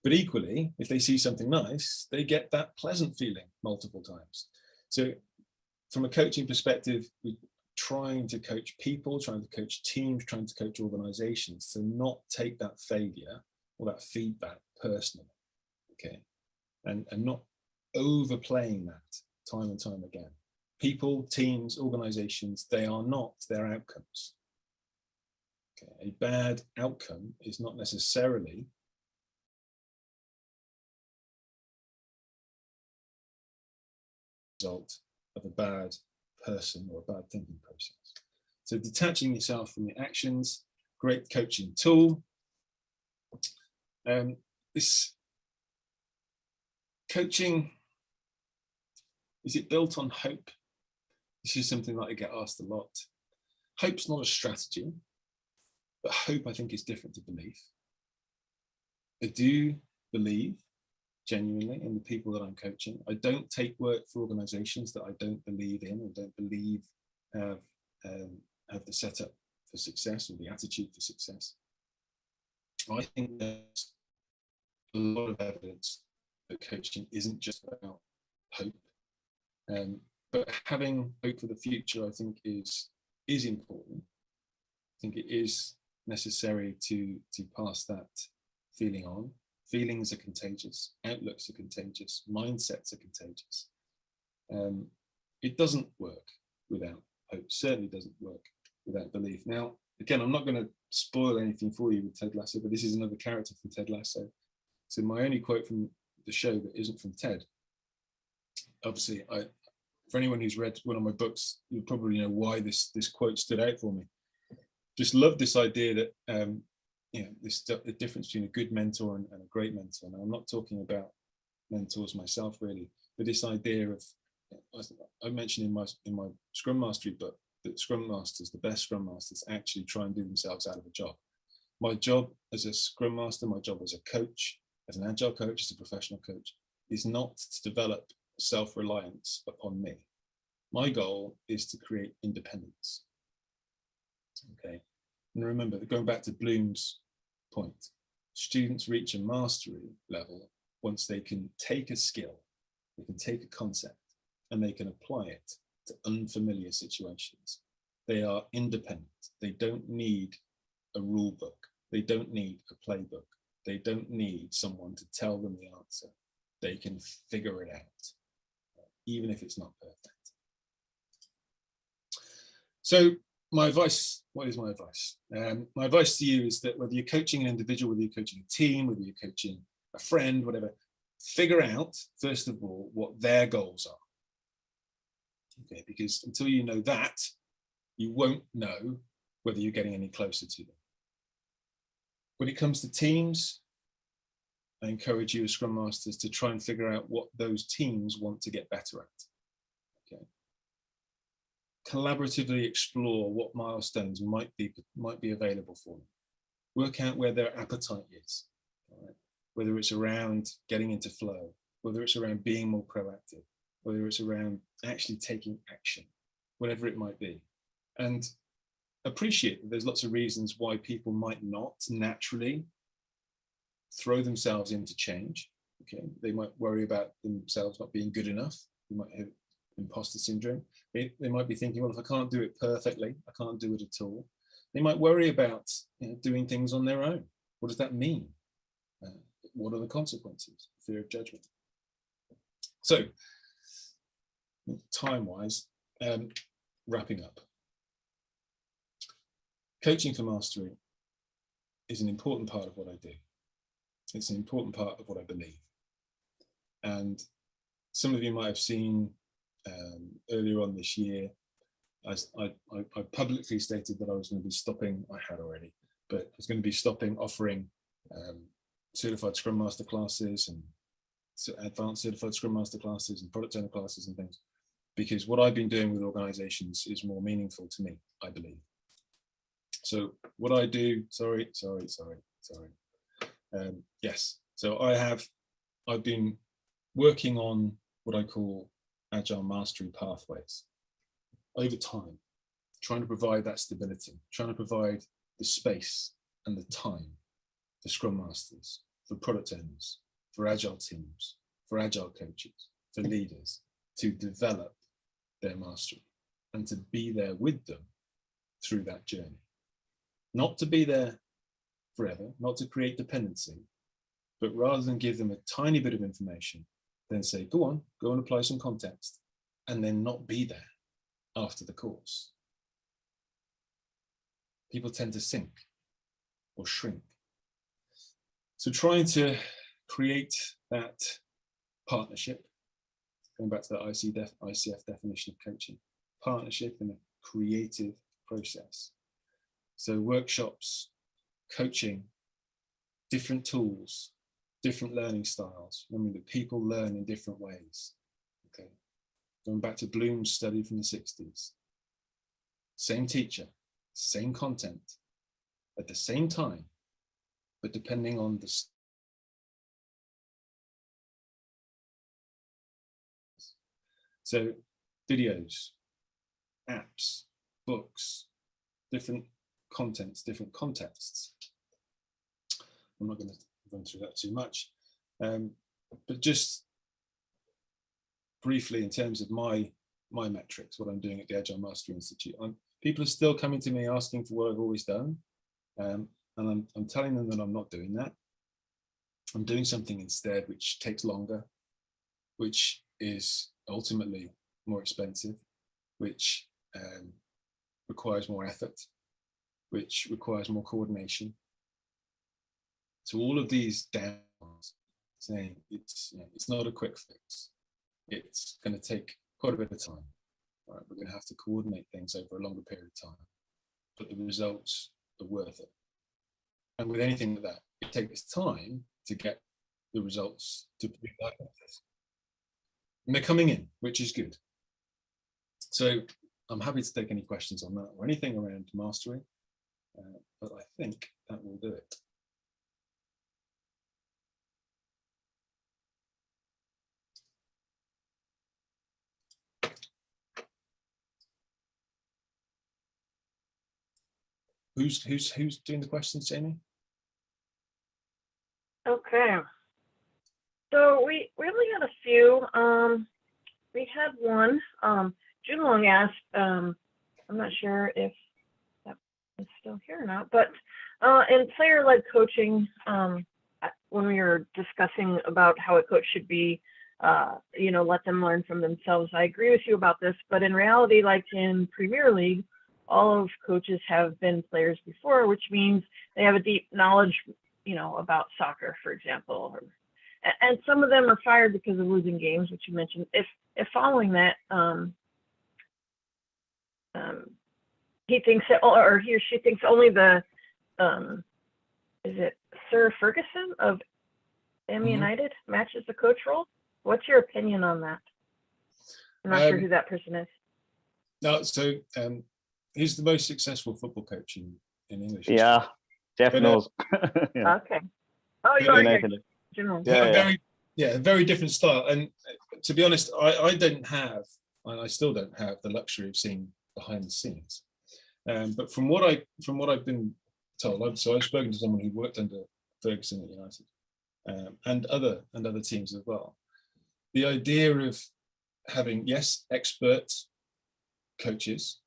But equally, if they see something nice, they get that pleasant feeling multiple times. So from a coaching perspective, we're trying to coach people, trying to coach teams, trying to coach organizations to not take that failure or that feedback personally, okay? And, and not overplaying that time and time again. People, teams, organizations, they are not their outcomes. Okay, a bad outcome is not necessarily result of a bad person or a bad thinking process. So detaching yourself from your actions, great coaching tool. Um, this coaching, is it built on hope? This is something that I get asked a lot. Hope's not a strategy, but hope I think is different to belief. I do believe genuinely in the people that I'm coaching. I don't take work for organizations that I don't believe in or don't believe have, um, have the setup for success or the attitude for success. I think there's a lot of evidence that coaching isn't just about hope. Um, but having hope for the future, I think, is is important. I think it is necessary to to pass that feeling on. Feelings are contagious, outlooks are contagious, mindsets are contagious. Um, it doesn't work without hope, certainly doesn't work without belief. Now, again, I'm not going to spoil anything for you with Ted Lasso, but this is another character from Ted Lasso. So my only quote from the show that isn't from Ted, obviously, I, for anyone who's read one of my books, you'll probably know why this, this quote stood out for me. Just love this idea that um, you know, this the difference between a good mentor and, and a great mentor. And I'm not talking about mentors myself really, but this idea of I- I mentioned in my in my Scrum Mastery book that Scrum Masters, the best Scrum Masters, actually try and do themselves out of a job. My job as a Scrum Master, my job as a coach, as an agile coach, as a professional coach, is not to develop self-reliance upon me. My goal is to create independence. Okay. And remember, going back to Bloom's point, students reach a mastery level once they can take a skill, they can take a concept, and they can apply it to unfamiliar situations. They are independent. They don't need a rule book. They don't need a playbook. They don't need someone to tell them the answer. They can figure it out, even if it's not perfect. So my advice, what is my advice? Um, my advice to you is that whether you're coaching an individual, whether you're coaching a team, whether you're coaching a friend, whatever, figure out, first of all, what their goals are. Okay, because until you know that, you won't know whether you're getting any closer to them. When it comes to teams, I encourage you as Scrum Masters to try and figure out what those teams want to get better at. Collaboratively explore what milestones might be might be available for them. Work out where their appetite is. right? Whether it's around getting into flow, whether it's around being more proactive, whether it's around actually taking action, whatever it might be. And appreciate that there's lots of reasons why people might not naturally throw themselves into change. Okay, they might worry about themselves not being good enough. They might have imposter syndrome. They, they might be thinking, well, if I can't do it perfectly, I can't do it at all. They might worry about you know, doing things on their own. What does that mean? Uh, what are the consequences? Fear of judgment. So, time-wise, um, wrapping up. Coaching for mastery is an important part of what I do. It's an important part of what I believe. And some of you might have seen um, earlier on this year, I, I, I publicly stated that I was going to be stopping, I had already, but I was going to be stopping offering um, certified Scrum Master classes and advanced certified Scrum Master classes and product owner classes and things, because what I've been doing with organizations is more meaningful to me, I believe. So what I do, sorry, sorry, sorry, sorry. Um, yes, so I have, I've been working on what I call agile mastery pathways over time, trying to provide that stability, trying to provide the space and the time for scrum masters, for product owners, for agile teams, for agile coaches, for leaders to develop their mastery and to be there with them through that journey. Not to be there forever, not to create dependency, but rather than give them a tiny bit of information, then say, go on, go and apply some context, and then not be there after the course. People tend to sink or shrink. So trying to create that partnership, going back to the IC def, ICF definition of coaching, partnership in a creative process. So workshops, coaching, different tools, different learning styles. Remember that people learn in different ways. Okay, going back to Bloom's study from the 60s. Same teacher, same content, at the same time, but depending on the So videos, apps, books, different contents, different contexts. I'm not going to run through that too much, um, but just briefly in terms of my my metrics, what I'm doing at the Agile Mastery Institute, I'm, people are still coming to me asking for what I've always done, um, and I'm, I'm telling them that I'm not doing that. I'm doing something instead which takes longer, which is ultimately more expensive, which um, requires more effort, which requires more coordination. So all of these downs, saying it's you know, it's not a quick fix. It's going to take quite a bit of time. Right? We're going to have to coordinate things over a longer period of time, but the results are worth it. And with anything like that, it takes time to get the results to be like this. And they're coming in, which is good. So I'm happy to take any questions on that or anything around mastery, uh, but I think that will do it. Who's who's who's doing the questions, Jamie? Okay. So we we only had a few. Um, we had one. Um, June Long asked. Um, I'm not sure if that is still here or not, but uh, in player-led coaching, um, when we were discussing about how a coach should be, uh, you know, let them learn from themselves. I agree with you about this, but in reality, like in Premier League, all of coaches have been players before, which means they have a deep knowledge you know, about soccer, for example, and some of them are fired because of losing games, which you mentioned. If if following that, um, um, he thinks that, or he or she thinks only the, um, is it Sir Ferguson of M Mhm. United matches the coach role? What's your opinion on that? I'm not sure Um, who that person is. No, so um, who's the most successful football coach in, in English? Yeah, Geoff But, uh, knows. yeah. Okay. Oh, you're United. your general. Yeah, yeah. very yeah very different style and uh, to be honest I, I don't have and I still don't have the luxury of seeing behind the scenes um, but from what I from what I've been told I've, so I've spoken to someone who worked under Ferguson at United um, and other and other teams as well the idea of having yes expert coaches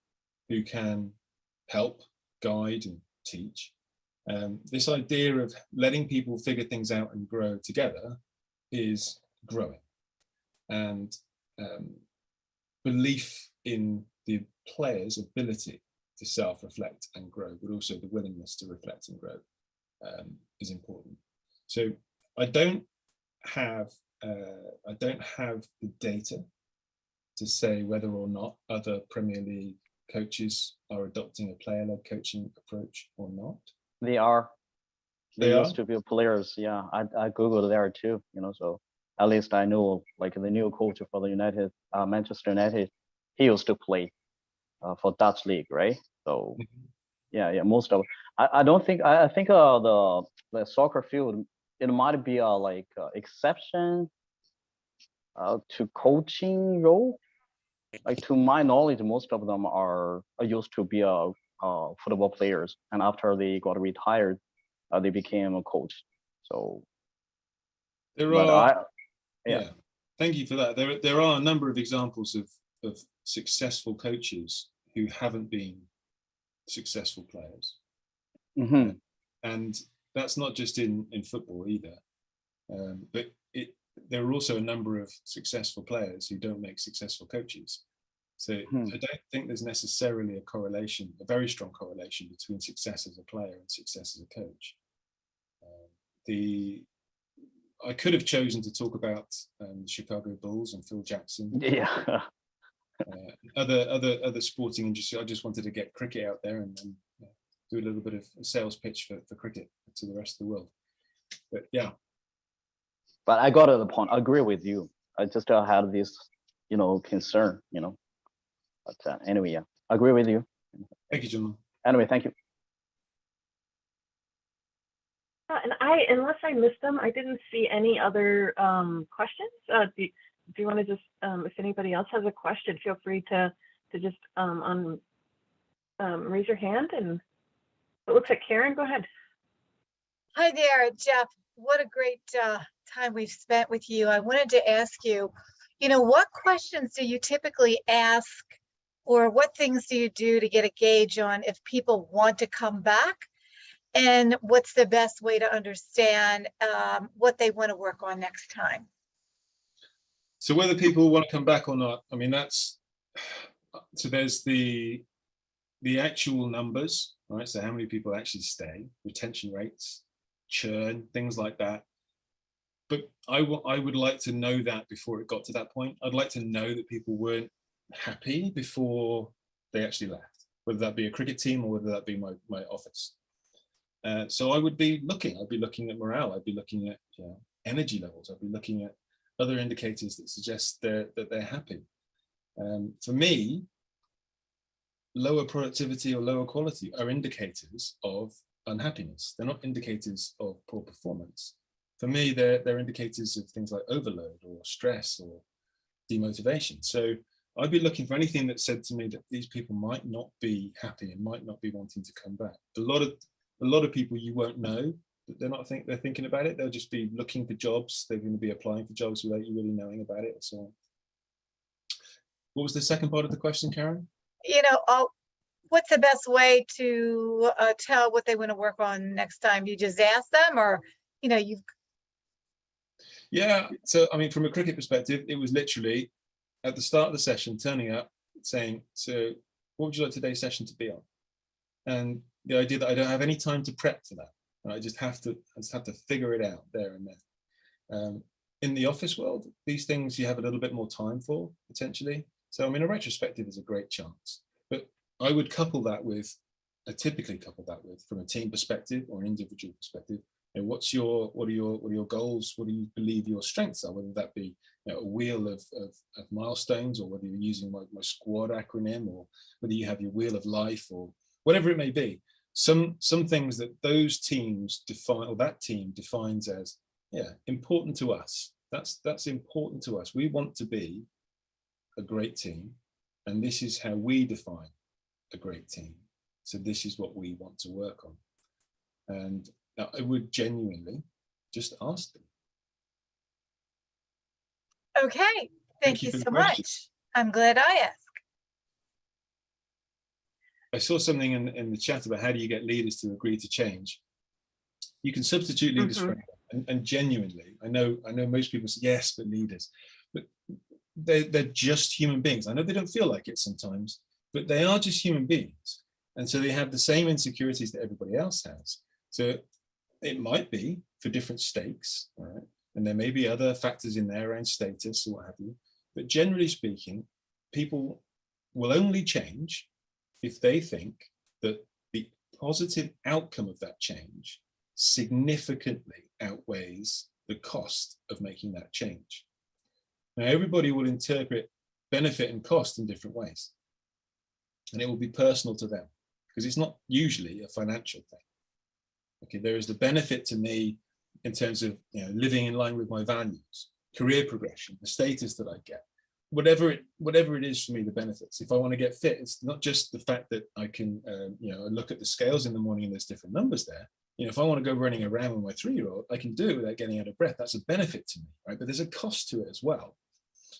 who can help guide and teach. Um, this idea of letting people figure things out and grow together is growing. And um, belief in the player's ability to self-reflect and grow but also the willingness to reflect and grow um, is important. So i don't have uh, i don't have the data to say whether or not other premier league coaches are adopting a player-led coaching approach or not They are. They, They used to be players. Yeah, I I googled there too. You know, so at least I know like the new coach for the United, uh, Manchester United, he used to play uh, for Dutch league, right? So yeah, yeah, most of. I I don't think I, I think uh the the soccer field it might be a like uh, exception uh to coaching role. Like to my knowledge, most of them are, are used to be a uh, football players, and after they got retired, uh, they became a coach. So, there are I, yeah. yeah. thank you for that there there are a number of examples of of successful coaches who haven't been successful players mhm, and that's not just in in football either um, but there are also a number of successful players who don't make successful coaches so Hmm. i don't think there's necessarily a correlation a very strong correlation between success as a player and success as a coach um, the I could have chosen to talk about um, the Chicago Bulls and Phil Jackson, yeah, uh, other other other sporting industry. I just wanted to get cricket out there and, and uh, do a little bit of a sales pitch for, for cricket to the rest of the world. But yeah, but I got to the point. I agree with you. I just uh, had this, you know, concern, you know. But uh, anyway, yeah, I agree with you. thank you, John. Anyway, thank you. Uh, And I, unless I missed them, I didn't see any other um, questions. Uh, do, do you want to just, um, if anybody else has a question, feel free to to just um, on um, raise your hand. And it looks like Karen. Go ahead. Hi there, Geoff. What a great uh, time we've spent with you. I wanted to ask you, you know, what questions do you typically ask or what things do you do to get a gauge on if people want to come back? And what's the best way to understand um, what they want to work on next time? So whether people want to come back or not, I mean that's so there's the the actual numbers, right? So how many people actually stay, retention rates, churn, things like that. But I I would like to know that before it got to that point. I'd like to know that people weren't happy before they actually left, whether that be a cricket team or whether that be my, my office. Uh, so I would be looking, I'd be looking at morale, I'd be looking at you know, energy levels, I'd be looking at other indicators that suggest they're, that they're happy. Um, for me, lower productivity or lower quality are indicators of unhappiness. They're not indicators of poor performance. For me, they're, they're indicators of things like overload or stress or demotivation. So I'd be looking for anything that said to me that these people might not be happy and might not be wanting to come back. A lot of a lot of people you won't know that they're not think they're thinking about it. They'll just be looking for jobs. They're going to be applying for jobs without you really knowing about it so. What was the second part of the question, Karen? You know, uh, what's the best way to uh, tell what they want to work on next time? You just ask them or, you know, you've, Yeah, so I mean, from a cricket perspective, it was literally at the start of the session, turning up, saying, "So, what would you like today's session to be on?" And the idea that I don't have any time to prep for that, I just have to, I just have to figure it out there and then. Um, in the office world, these things you have a little bit more time for potentially. So, I mean, a retrospective is a great chance, but I would couple that with, I typically couple that with, from a team perspective or an individual perspective, what's your what are your what are your goals? What do you believe your strengths are? Whether that be you know, a wheel of, of, of, milestones or whether you're using my, my squad acronym or whether you have your wheel of life or whatever it may be. Some some things that those teams define or that team defines as yeah important to us. That's that's important to us. We want to be a great team and this is how we define a great team. So this is what we want to work on. And I would genuinely just ask them. okay, thank you for the so much. I'm glad I asked. I saw something in, in the chat about how do you get leaders to agree to change. You can substitute leaders for mm-hmm. anyone. And, and genuinely, I know I know most people say yes, but leaders, but they they're just human beings. I know they don't feel like it sometimes, but they are just human beings. And so they have the same insecurities that everybody else has. So it might be for different stakes, right? And there may be other factors in there around status or what have you. But generally speaking, people will only change if they think that the positive outcome of that change significantly outweighs the cost of making that change. Now, everybody will interpret benefit and cost in different ways. And it will be personal to them because it's not usually a financial thing. Okay, there is the benefit to me in terms of you know living in line with my values, career progression, the status that I get, whatever it whatever it is for me, the benefits. If I want to get fit, it's not just the fact that I can um, you know look at the scales in the morning and there's different numbers there. You know, if I want to go running around with my three-year-old, I can do it without getting out of breath. That's a benefit to me, right? But there's a cost to it as well.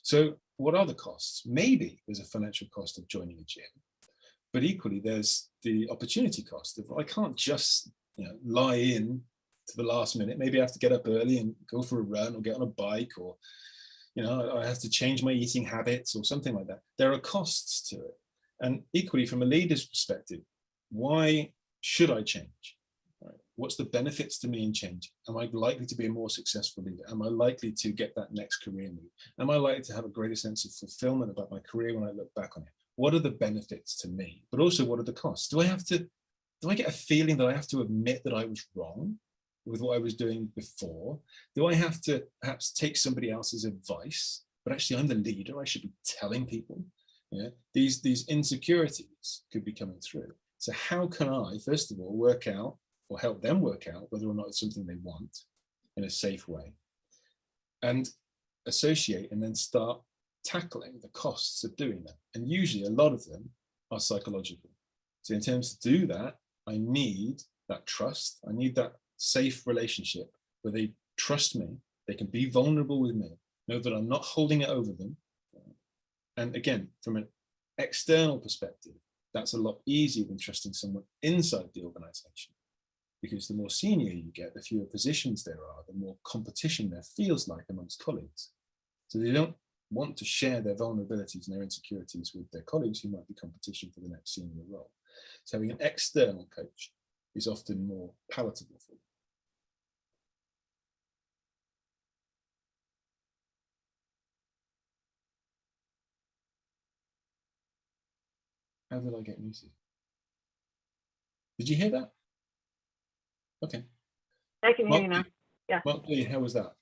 So what are the costs? Maybe there's a financial cost of joining a gym, but equally there's the opportunity cost of I can't just know, lie in to the last minute. Maybe I have to get up early and go for a run or get on a bike or, you know, I have to change my eating habits or something like that. There are costs to it. And equally from a leader's perspective, why should I change? What's the benefits to me in change? Am I likely to be a more successful leader? Am I likely to get that next career move? Am I likely to have a greater sense of fulfillment about my career when I look back on it? What are the benefits to me? But also what are the costs? Do I have to do I get a feeling that I have to admit that I was wrong with what I was doing before? Do I have to perhaps take somebody else's advice? But actually, I'm the leader. I should be telling people. Yeah, these these insecurities could be coming through. So how can I, first of all, work out or help them work out whether or not it's something they want in a safe way, and associate and then start tackling the costs of doing that. And usually, a lot of them are psychological. So in terms to do that, I need that trust. I need that safe relationship where they trust me. They can be vulnerable with me, know that I'm not holding it over them. And again, from an external perspective, that's a lot easier than trusting someone inside the organization. Because the more senior you get, the fewer positions there are, the more competition there feels like amongst colleagues. So they don't want to share their vulnerabilities and their insecurities with their colleagues who might be competition for the next senior role. So having an external coach is often more palatable for them. How did I get muted? Did you hear that? Okay. I can hear you now. Yeah. Mark Lee, how was that?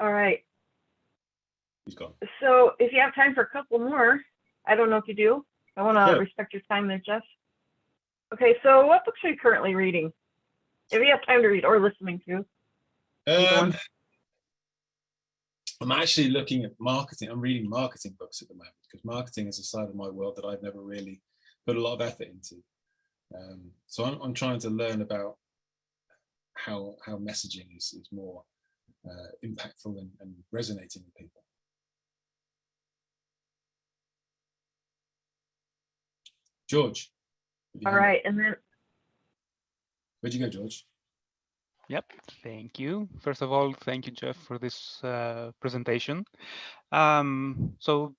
All right. He's gone. So if you have time for a couple more, I don't know if you do. I want to Yeah. respect your time there, Geoff. Okay, so what books are you currently reading? If you have time to read or listening to. Um. I'm actually looking at marketing. I'm reading marketing books at the moment because marketing is a side of my world that I've never really put a lot of effort into. Um, so I'm, I'm trying to learn about how how messaging is, is more uh, impactful and, and resonating with people. George. have you All hand up? right, and then Where'd you go, George? Yep, thank you. First of all, thank you, Geoff, for this uh, presentation. Um, so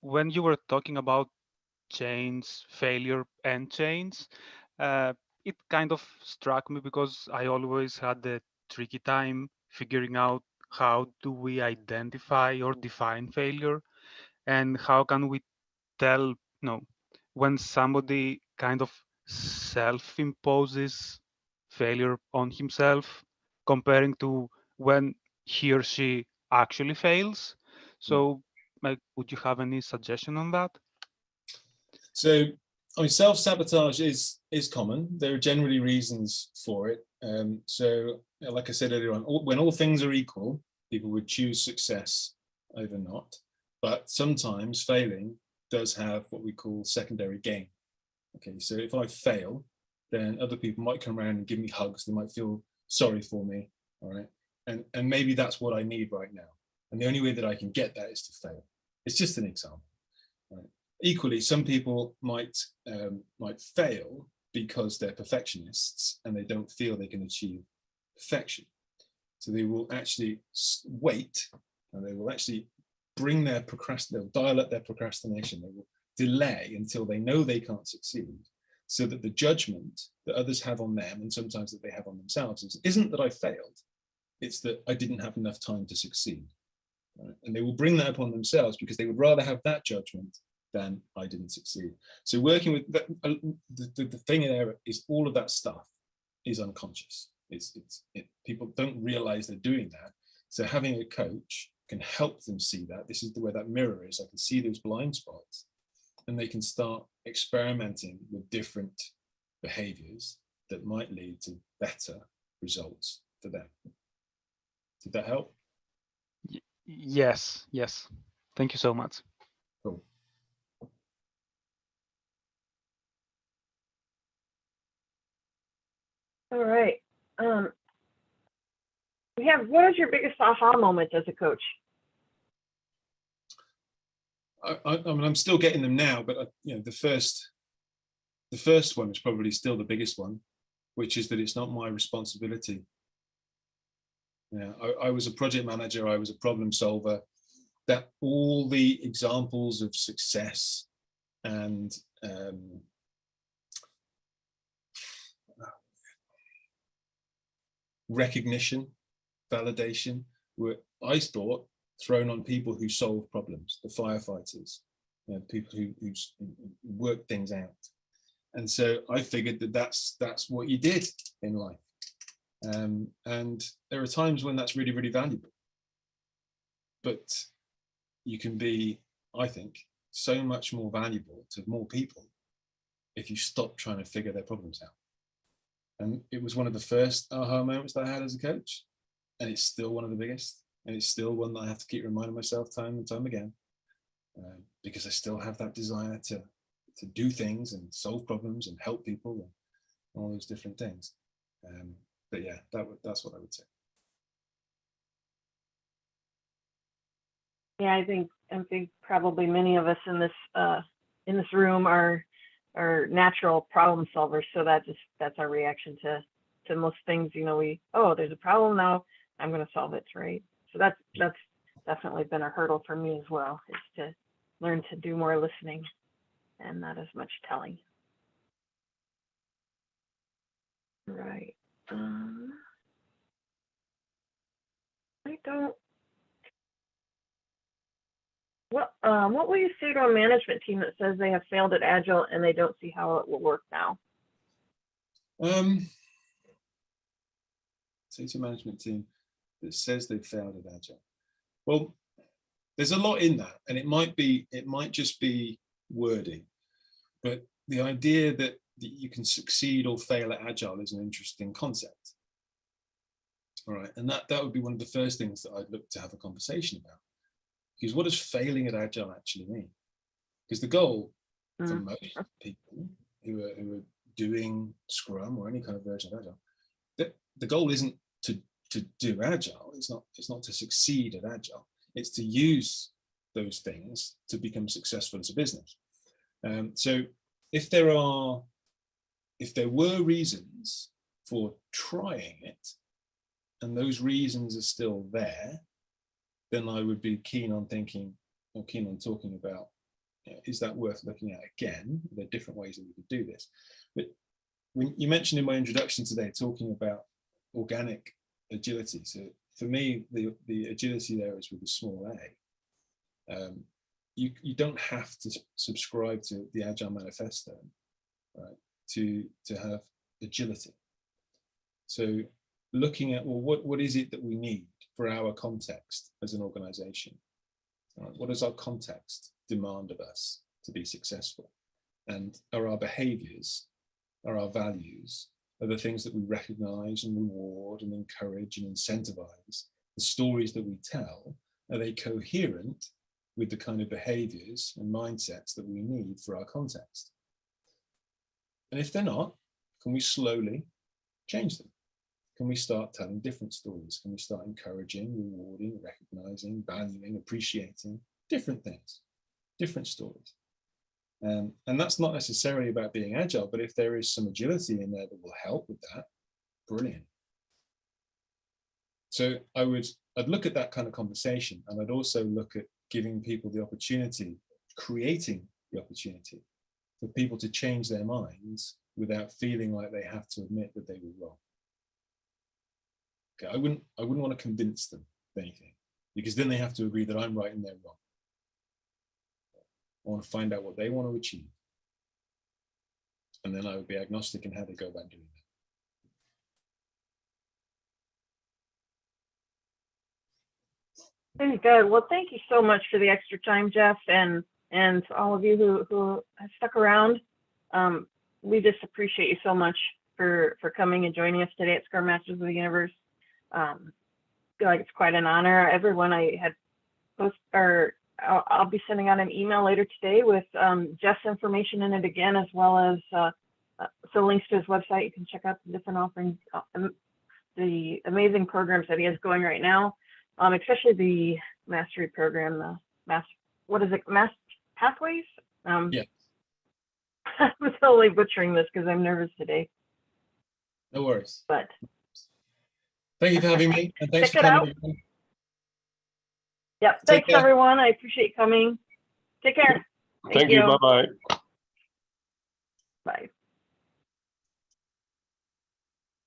when you were talking about chains, failure and chains, uh, it kind of struck me because I always had the tricky time figuring out how do we identify or define failure and how can we tell, you know, when somebody kind of self-imposes failure on himself comparing to when he or she actually fails. So like, would you have any suggestion on that? So, I mean, self-sabotage is is common. There are generally reasons for it. Um, so, like I said earlier on, all, when all things are equal, people would choose success over not. But sometimes failing does have what we call secondary gain. Okay, so if I fail, then other people might come around and give me hugs. They might feel sorry for me. All right, and and maybe that's what I need right now. And the only way that I can get that is to fail. It's just an example. Right? equally, some people might um, might fail because they're perfectionists and they don't feel they can achieve perfection. So they will actually wait and they will actually bring their procrast they'll dial up their procrastination. They will delay until they know they can't succeed so that the judgment that others have on them and sometimes that they have on themselves is, isn't that I failed, it's that I didn't have enough time to succeed. right? And they will bring that upon themselves because they would rather have that judgment than I didn't succeed. So working with uh, the, the, the thing there is all of that stuff is unconscious. It's, it's it, people don't realize they're doing that. So having a coach can help them see that. This is the where that mirror is. I can see those blind spots and they can start experimenting with different behaviors that might lead to better results for them. Did that help? Yes, yes. Thank you so much. Cool. all right. Um, we have what is your biggest aha moment as a coach? I, I, I mean, I'm still getting them now, but uh, you know, the first, the first one is probably still the biggest one, which is that it's not my responsibility. Yeah, I, I was a project manager. I was a problem solver. That all the examples of success and um, recognition, validation were, I thought, thrown on people who solve problems, the firefighters, you know, people who, who work things out. And so I figured that that's that's what you did in life. Um, and there are times when that's really, really valuable. But you can be, I think, so much more valuable to more people if you stop trying to figure their problems out. And it was one of the first aha moments that I had as a coach. And it's still one of the biggest. And it's still one that I have to keep reminding myself time and time again. um, because I still have that desire to, to do things and solve problems and help people and all those different things. Um, but yeah, that that's what I would say. Yeah, I think I think probably many of us in this uh, in this room are are natural problem solvers. So that just that's our reaction to to most things. You know, we oh, there's a problem now. I'm going to solve it, right? So that's that's definitely been a hurdle for me as well, is to learn to do more listening and not as much telling. Right. Um, I don't. Well, um, what will you say to a management team that says they have failed at Agile and they don't see how it will work now? Um, say to a management team that says they've failed at Agile. Well, there's a lot in that, and it might be, it might just be wording, but the idea that, that you can succeed or fail at Agile is an interesting concept. All right, and that that would be one of the first things that I'd look to have a conversation about, because what does failing at Agile actually mean? Because the goal for Mm. most people who are, who are doing Scrum or any kind of version of Agile, the, the goal isn't to, to do Agile. It's not, it's not to succeed at Agile. It's to use those things to become successful as a business. Um, so if there are, if there were reasons for trying it, and those reasons are still there, then I would be keen on thinking or keen on talking about you know, is that worth looking at again? There are different ways that we could do this. But when you mentioned in my introduction today, talking about organic agility. So for me, the, the agility there is with a small a. Um, you, you don't have to subscribe to the Agile Manifesto right, to, to have agility. So looking at, well, what, what is it that we need for our context as an organization? Right, What does our context demand of us to be successful? And are our behaviors, are our values, are the things that we recognize and reward and encourage and incentivize, the stories that we tell, are they coherent with the kind of behaviors and mindsets that we need for our context? And if they're not, can we slowly change them? Can we start telling different stories? Can we start encouraging, rewarding, recognizing, valuing, appreciating different things, different stories? Um, and that's not necessarily about being agile, but if there is some agility in there that will help with that, brilliant. So I would, I'd look at that kind of conversation and I'd also look at giving people the opportunity, creating the opportunity for people to change their minds without feeling like they have to admit that they were wrong. Okay, I wouldn't, I wouldn't want to convince them of anything because then they have to agree that I'm right and they're wrong. I want to find out what they want to achieve. And then I would be agnostic in how they go about doing that. Very good. Well, thank you so much for the extra time, Geoff, and and all of you who who have stuck around. Um, we just appreciate you so much for for coming and joining us today at Scrum Masters of the Universe. Um, feel like it's quite an honor. Everyone I had post or I'll, I'll be sending out an email later today with um, Geoff's information in it again, as well as uh, uh, some links to his website. You can check out the different offerings, uh, um, the amazing programs that he has going right now um, especially the mastery program, the mass, what is it, mass pathways? Um, Yeah. I'm totally butchering this because I'm nervous today, No worries. but Thank you for having me. And thanks Check for it coming. Yep. Take Thanks, care. everyone. I appreciate you coming. Take care. Thank you. Bye-bye. Bye.